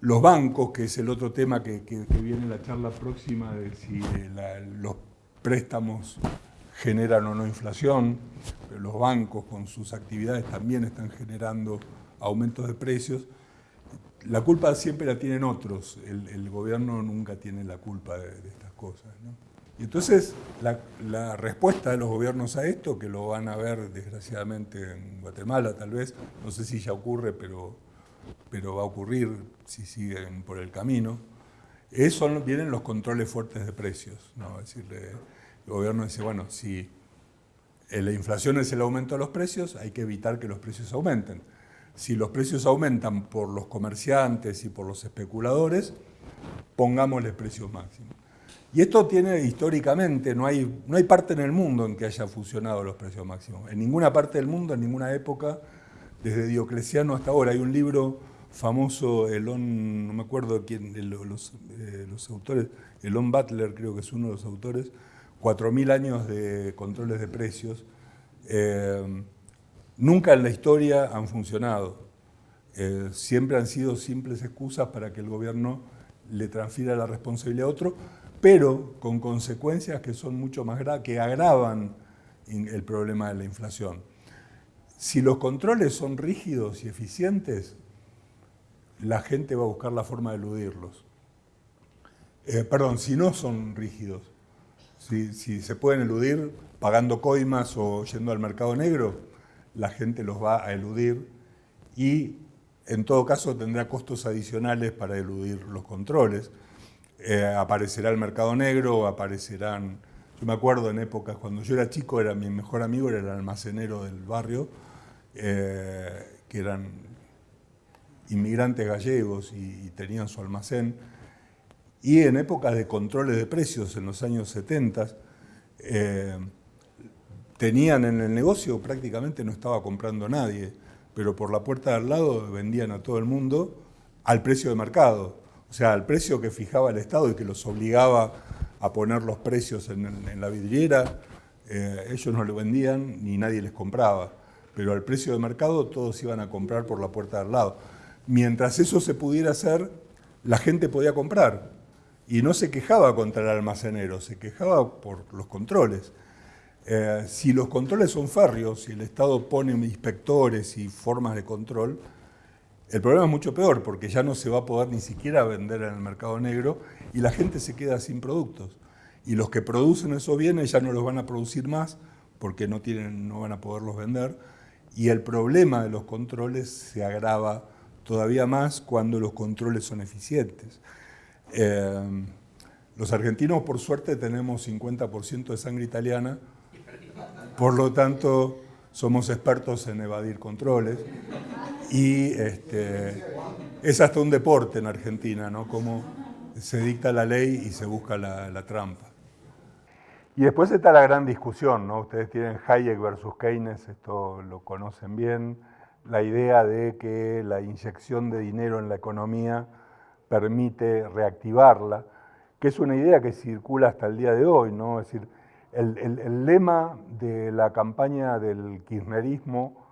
los bancos, que es el otro tema que, viene en la charla próxima de si los préstamos generan o no inflación, los bancos con sus actividades también están generando aumentos de precios. La culpa siempre la tienen otros, el, gobierno nunca tiene la culpa de, estas cosas. Y entonces la, respuesta de los gobiernos a esto, que lo van a ver desgraciadamente en Guatemala tal vez, no sé si ya ocurre, pero pero va a ocurrir si siguen por el camino, eso vienen los controles fuertes de precios. ¿no? Es el gobierno dice, bueno, si la inflación es el aumento de los precios, hay que evitar que los precios aumenten. Si los precios aumentan por los comerciantes y por los especuladores, pongámosle precios máximos. Y esto tiene históricamente, no hay, no hay parte en el mundo en que haya funcionado los precios máximos. En ninguna parte del mundo, en ninguna época, desde Diocleciano hasta ahora. Hay un libro famoso, Elon, no me acuerdo quién, los, eh, los autores, Elon Butler creo que es uno de los autores, 4.000 años de controles de precios. Eh, nunca en la historia han funcionado. Eh, siempre han sido simples excusas para que el gobierno le transfiera la responsabilidad a otro, pero con consecuencias que son mucho más graves, que agravan el problema de la inflación. Si los controles son rígidos y eficientes, la gente va a buscar la forma de eludirlos. Eh, perdón, si no son rígidos, si, se pueden eludir pagando coimas o yendo al mercado negro, la gente los va a eludir y en todo caso tendrá costos adicionales para eludir los controles. Eh, aparecerá el mercado negro, aparecerán... Yo me acuerdo en épocas, cuando yo era chico, era mi mejor amigo, era el almacenero del barrio, eh, que eran inmigrantes gallegos y, tenían su almacén. Y en épocas de controles de precios, en los años 70, eh, tenían en el negocio, prácticamente no estaba comprando nadie, pero por la puerta de al lado vendían a todo el mundo al precio de mercado. O sea, al precio que fijaba el Estado y que los obligaba a poner los precios en, la vidriera, eh, ellos no lo vendían ni nadie les compraba. Pero al precio de mercado todos iban a comprar por la puerta de al lado. Mientras eso se pudiera hacer, la gente podía comprar. Y no se quejaba contra el almacenero, se quejaba por los controles. Eh, si los controles son férreos, si el Estado pone inspectores y formas de control, el problema es mucho peor porque ya no se va a poder ni siquiera vender en el mercado negro y la gente se queda sin productos. Y los que producen esos bienes ya no los van a producir más porque no, tienen, no van a poderlos vender. Y el problema de los controles se agrava todavía más cuando los controles son eficientes. Eh, los argentinos, por suerte, tenemos 50% de sangre italiana, por lo tanto, somos expertos en evadir controles. Y este, es hasta un deporte en Argentina, ¿no? Cómo se dicta la ley y se busca la, trampa. Y después está la gran discusión, ¿no? Ustedes tienen Hayek versus Keynes, esto lo conocen bien, la idea de que la inyección de dinero en la economía permite reactivarla, que es una idea que circula hasta el día de hoy, ¿no? Es decir, el, el lema de la campaña del kirchnerismo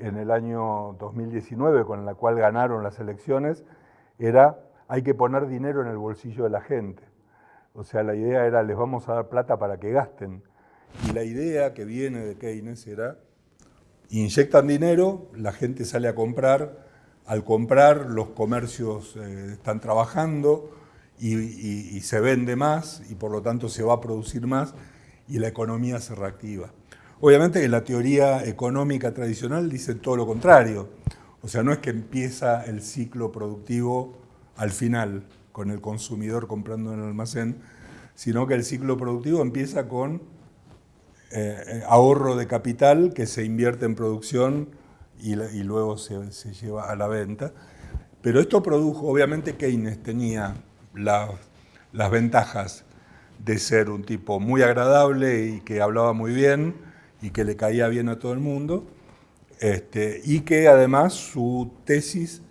en el año 2019, con la cual ganaron las elecciones, era hay que poner dinero en el bolsillo de la gente. O sea, la idea era les vamos a dar plata para que gasten. Y la idea que viene de Keynes era inyectan dinero, la gente sale a comprar, al comprar los comercios eh, están trabajando y se vende más y por lo tanto se va a producir más y la economía se reactiva. Obviamente la teoría económica tradicional dice todo lo contrario. O sea, no es que empieza el ciclo productivo al final, con el consumidor comprando en el almacén, sino que el ciclo productivo empieza con eh, ahorro de capital que se invierte en producción y, luego se, lleva a la venta. Pero esto produjo, obviamente Keynes tenía las ventajas de ser un tipo muy agradable y que hablaba muy bien, y que le caía bien a todo el mundo, este, y que además su tesis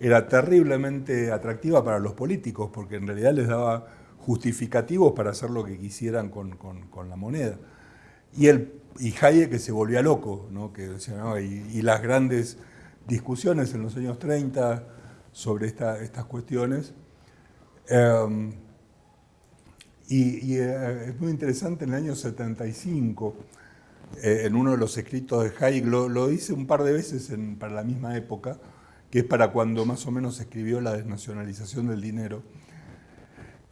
era terriblemente atractiva para los políticos, porque en realidad les daba justificativos para hacer lo que quisieran con, la moneda. Y, el, y Hayek se volvía loco, ¿no? que, y, las grandes discusiones en los años 30 sobre estas cuestiones. Em, y, eh, es muy interesante, en el año 75, eh, en uno de los escritos de Hayek, lo, dice un par de veces para la misma época, que es para cuando más o menos escribió la desnacionalización del dinero.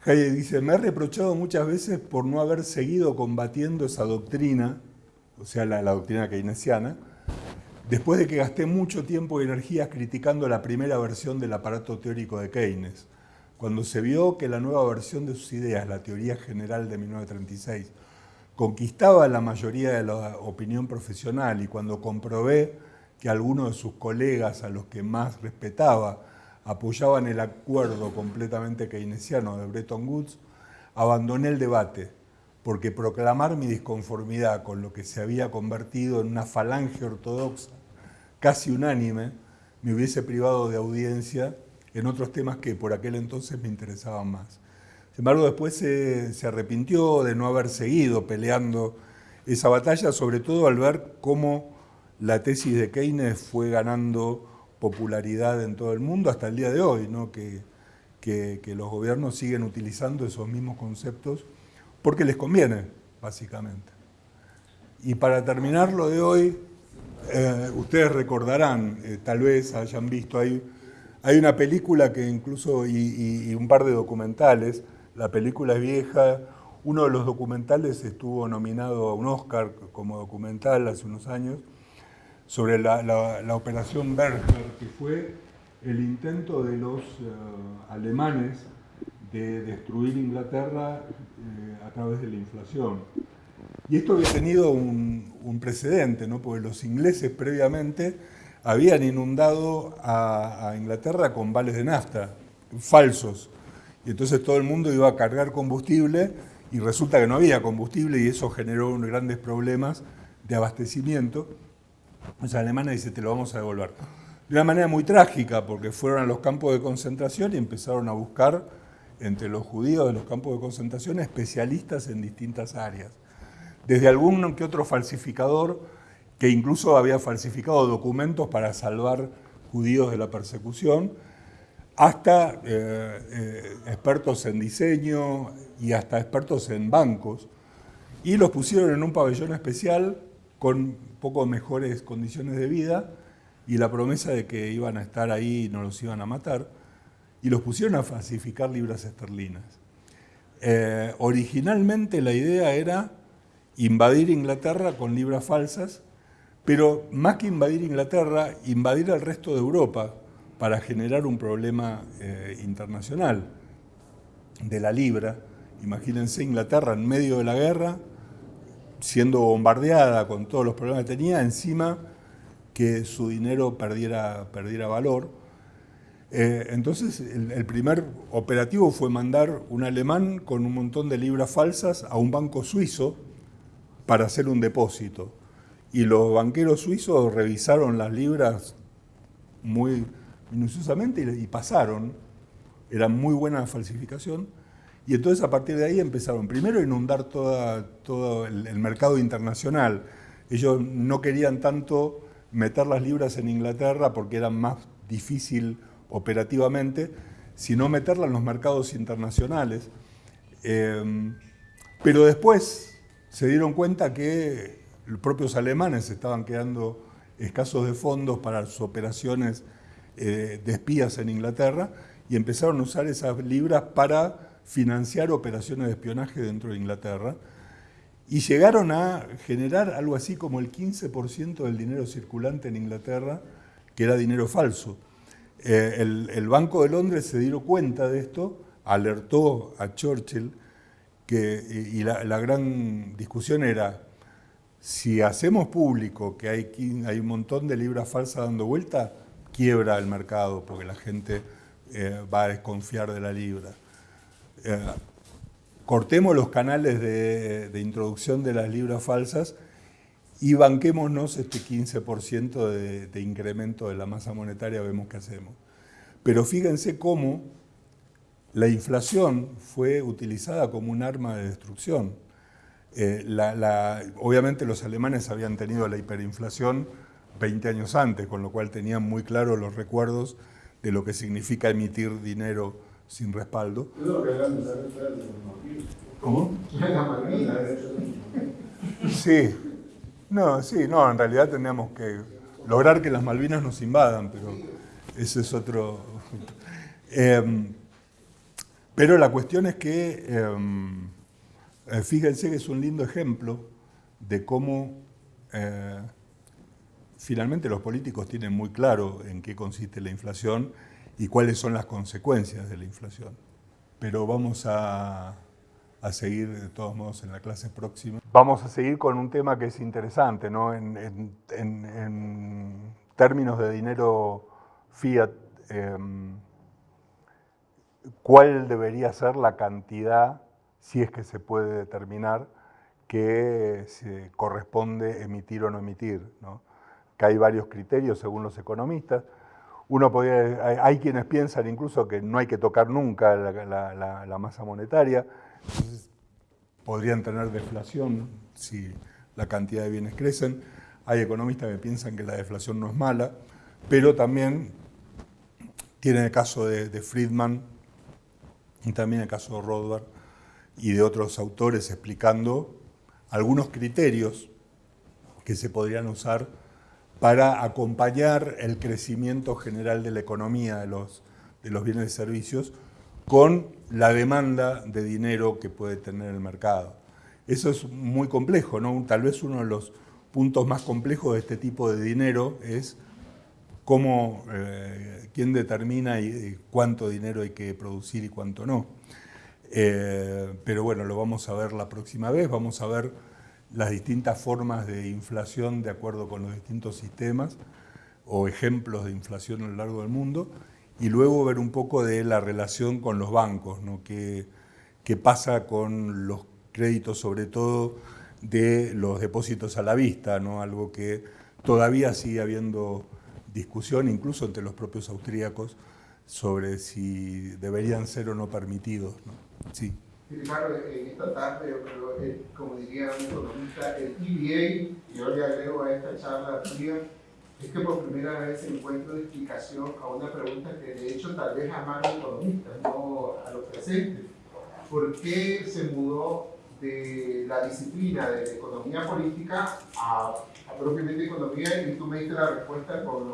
Hayek dice, me he reprochado muchas veces por no haber seguido combatiendo esa doctrina, o sea, la, doctrina keynesiana, después de que gasté mucho tiempo y energía criticando la primera versión del aparato teórico de Keynes, cuando se vio que la nueva versión de sus ideas, la teoría general de 1936, conquistaba la mayoría de la opinión profesional y cuando comprobé que algunos de sus colegas a los que más respetaba apoyaban el acuerdo completamente keynesiano de Bretton Woods, abandoné el debate porque proclamar mi disconformidad con lo que se había convertido en una falange ortodoxa casi unánime me hubiese privado de audiencia en otros temas que por aquel entonces me interesaban más. Sin embargo, después se, arrepintió de no haber seguido peleando esa batalla, sobre todo al ver cómo la tesis de Keynes fue ganando popularidad en todo el mundo hasta el día de hoy, ¿no? que, que, los gobiernos siguen utilizando esos mismos conceptos porque les conviene, básicamente. Y para terminar lo de hoy, eh, ustedes recordarán, eh, tal vez hayan visto, hay, una película que incluso, y, un par de documentales, la película es vieja, uno de los documentales estuvo nominado a un Oscar como documental hace unos años, sobre la, operación Berger, que fue el intento de los eh, alemanes de destruir Inglaterra a través de la inflación. Y esto había tenido un, precedente, ¿no? porque los ingleses previamente habían inundado a, Inglaterra con vales de nafta, falsos, y entonces todo el mundo iba a cargar combustible y resulta que no había combustible y eso generó unos grandes problemas de abastecimiento. Los alemanes dicen, te lo vamos a devolver. De una manera muy trágica, porque fueron a los campos de concentración y empezaron a buscar entre los judíos de los campos de concentración especialistas en distintas áreas. Desde algún que otro falsificador que incluso había falsificado documentos para salvar judíos de la persecución, hasta eh, eh, expertos en diseño y hasta expertos en bancos, y los pusieron en un pabellón especial con poco mejores condiciones de vida y la promesa de que iban a estar ahí y no los iban a matar, y los pusieron a falsificar libras esterlinas. Eh, originalmente la idea era invadir Inglaterra con libras falsas, pero más que invadir Inglaterra, invadir el resto de Europa, para generar un problema eh, internacional de la libra. Imagínense Inglaterra en medio de la guerra, siendo bombardeada con todos los problemas que tenía, encima que su dinero perdiera, perdiera valor. Eh, entonces el, primer operativo fue mandar un alemán con un montón de libras falsas a un banco suizo para hacer un depósito. Y los banqueros suizos revisaron las libras muy minuciosamente y, pasaron, era muy buena falsificación, y entonces a partir de ahí empezaron primero a inundar todo el, mercado internacional. Ellos no querían tanto meter las libras en Inglaterra porque era más difícil operativamente, sino meterlas en los mercados internacionales. Em, pero después se dieron cuenta que los propios alemanes estaban quedando escasos de fondos para sus operaciones eh, de espías en Inglaterra y empezaron a usar esas libras para financiar operaciones de espionaje dentro de Inglaterra y llegaron a generar algo así como el 15% del dinero circulante en Inglaterra, que era dinero falso. Eh, el, Banco de Londres se dio cuenta de esto, alertó a Churchill, que, y la, gran discusión era, si hacemos público que hay, hay un montón de libras falsas dando vuelta, quiebra el mercado porque la gente eh, va a desconfiar de la libra. Eh, cortemos los canales de, introducción de las libras falsas y banquémonos este 15% de, de, incremento de la masa monetaria, vemos qué hacemos. Pero fíjense cómo la inflación fue utilizada como un arma de destrucción. Eh, obviamente los alemanes habían tenido la hiperinflación 20 años antes, con lo cual tenían muy claros los recuerdos de lo que significa emitir dinero sin respaldo. ¿Cómo? Sí, no, sí, no, en realidad teníamos que lograr que las Malvinas nos invadan, pero ese es otro... Em, pero la cuestión es que, em, eh, fíjense que es un lindo ejemplo de cómo eh, finalmente los políticos tienen muy claro en qué consiste la inflación y cuáles son las consecuencias de la inflación. Pero vamos a, seguir de todos modos en la clase próxima. Vamos a seguir con un tema que es interesante, ¿no? En, términos de dinero fiat, em, ¿cuál debería ser la cantidad, si es que se puede determinar, que se corresponde emitir o no emitir? ¿no? Que hay varios criterios según los economistas. Uno podría, hay, quienes piensan incluso que no hay que tocar nunca la, masa monetaria, podrían tener deflación si la cantidad de bienes crecen. Hay economistas que piensan que la deflación no es mala, pero también tiene el caso de, Friedman y también el caso de Rothbard y de otros autores explicando algunos criterios que se podrían usar para acompañar el crecimiento general de la economía de los, de los bienes y servicios con la demanda de dinero que puede tener el mercado. Eso es muy complejo, ¿no? Tal vez uno de los puntos más complejos de este tipo de dinero es cómo, eh, quién determina y, cuánto dinero hay que producir y cuánto no. Eh, pero bueno, lo vamos a ver la próxima vez, vamos a ver las distintas formas de inflación de acuerdo con los distintos sistemas o ejemplos de inflación a lo largo del mundo y luego ver un poco de la relación con los bancos, ¿no? qué, pasa con los créditos sobre todo de los depósitos a la vista, ¿no? algo que todavía sigue habiendo discusión incluso entre los propios austríacos sobre si deberían ser o no permitidos. ¿no? Sí.
Claro, en esta tarde, eh, como diría un economista, el EBA, y yo le agrego a esta charla tuya, es que por primera vez encuentro explicación a una pregunta que de hecho tal vez a más economistas, no a los presentes. ¿Por qué se mudó de la disciplina de la economía política a, propiamente economía? Y tú me diste la respuesta con,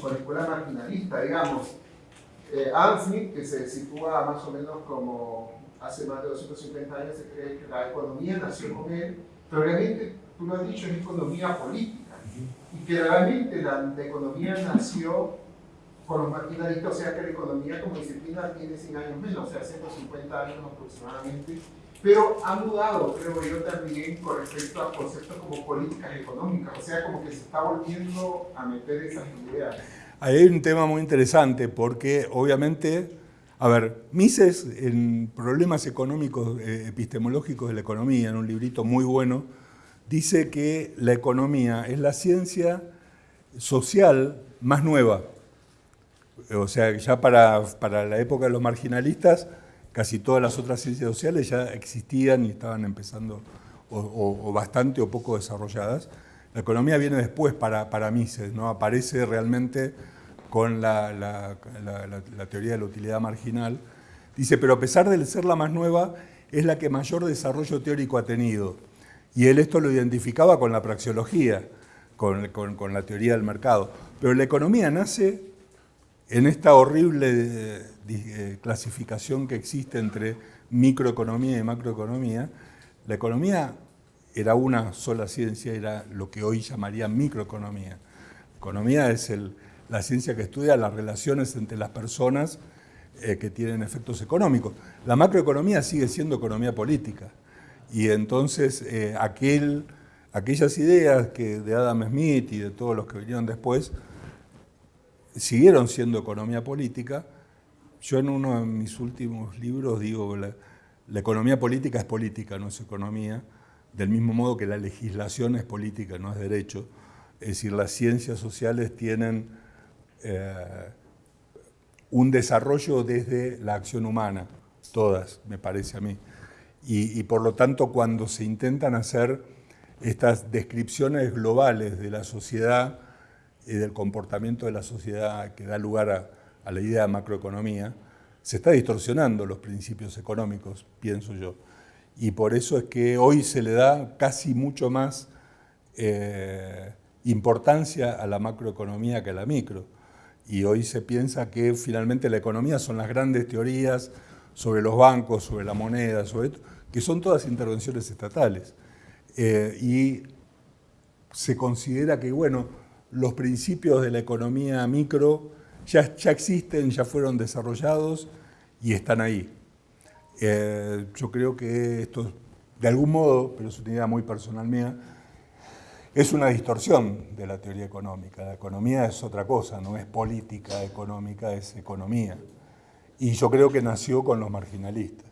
con la escuela marginalista, digamos. Eh, Smith, que se sitúa más o menos como hace más de 250 años se cree que la economía nació con él, pero realmente, tú lo has dicho, es economía política. Que realmente la, economía nació con los marginalistas, o sea que la economía como disciplina tiene 100 años menos, o sea, 150 años aproximadamente, pero ha mudado, creo yo, también con respecto a conceptos como políticas económicas, o sea, como que se está volviendo a meter esas ideas.
Ahí hay un tema muy interesante porque obviamente a ver, Mises, en Problemas Económicos eh, Epistemológicos de la Economía, en un librito muy bueno, dice que la economía es la ciencia social más nueva. O sea, ya para, la época de los marginalistas, casi todas las otras ciencias sociales ya existían y estaban empezando, o, bastante o poco desarrolladas. La economía viene después para, para Mises, ¿no? aparece realmente con la, teoría de la utilidad marginal. Dice, pero a pesar de ser la más nueva, es la que mayor desarrollo teórico ha tenido. Y él esto lo identificaba con la praxeología, con, la teoría del mercado. Pero la economía nace en esta horrible eh, eh, clasificación que existe entre microeconomía y macroeconomía. La economía era una sola ciencia, era lo que hoy llamaría microeconomía. Economía es la ciencia que estudia las relaciones entre las personas eh, que tienen efectos económicos. La macroeconomía sigue siendo economía política y entonces eh, aquel, aquellas ideas que de Adam Smith y de todos los que vinieron después siguieron siendo economía política. Yo en uno de mis últimos libros digo la, la economía política es política, no es economía, del mismo modo que la legislación es política, no es derecho. Es decir, las ciencias sociales tienen eh, un desarrollo desde la acción humana, todas, me parece a mí. Y, por lo tanto, cuando se intentan hacer estas descripciones globales de la sociedad y del comportamiento de la sociedad que da lugar a, la idea de macroeconomía, se está distorsionando los principios económicos, pienso yo. Y por eso es que hoy se le da casi mucho más eh, importancia a la macroeconomía que a la micro y hoy se piensa que finalmente la economía son las grandes teorías sobre los bancos, sobre la moneda, sobre que son todas intervenciones estatales. Eh, y se considera que, bueno, los principios de la economía micro ya, ya existen, ya fueron desarrollados y están ahí. Eh, yo creo que esto, de algún modo, pero es una idea muy personal mía, es una distorsión de la teoría económica. La economía es otra cosa, no es política económica, es economía. Y yo creo que nació con los marginalistas.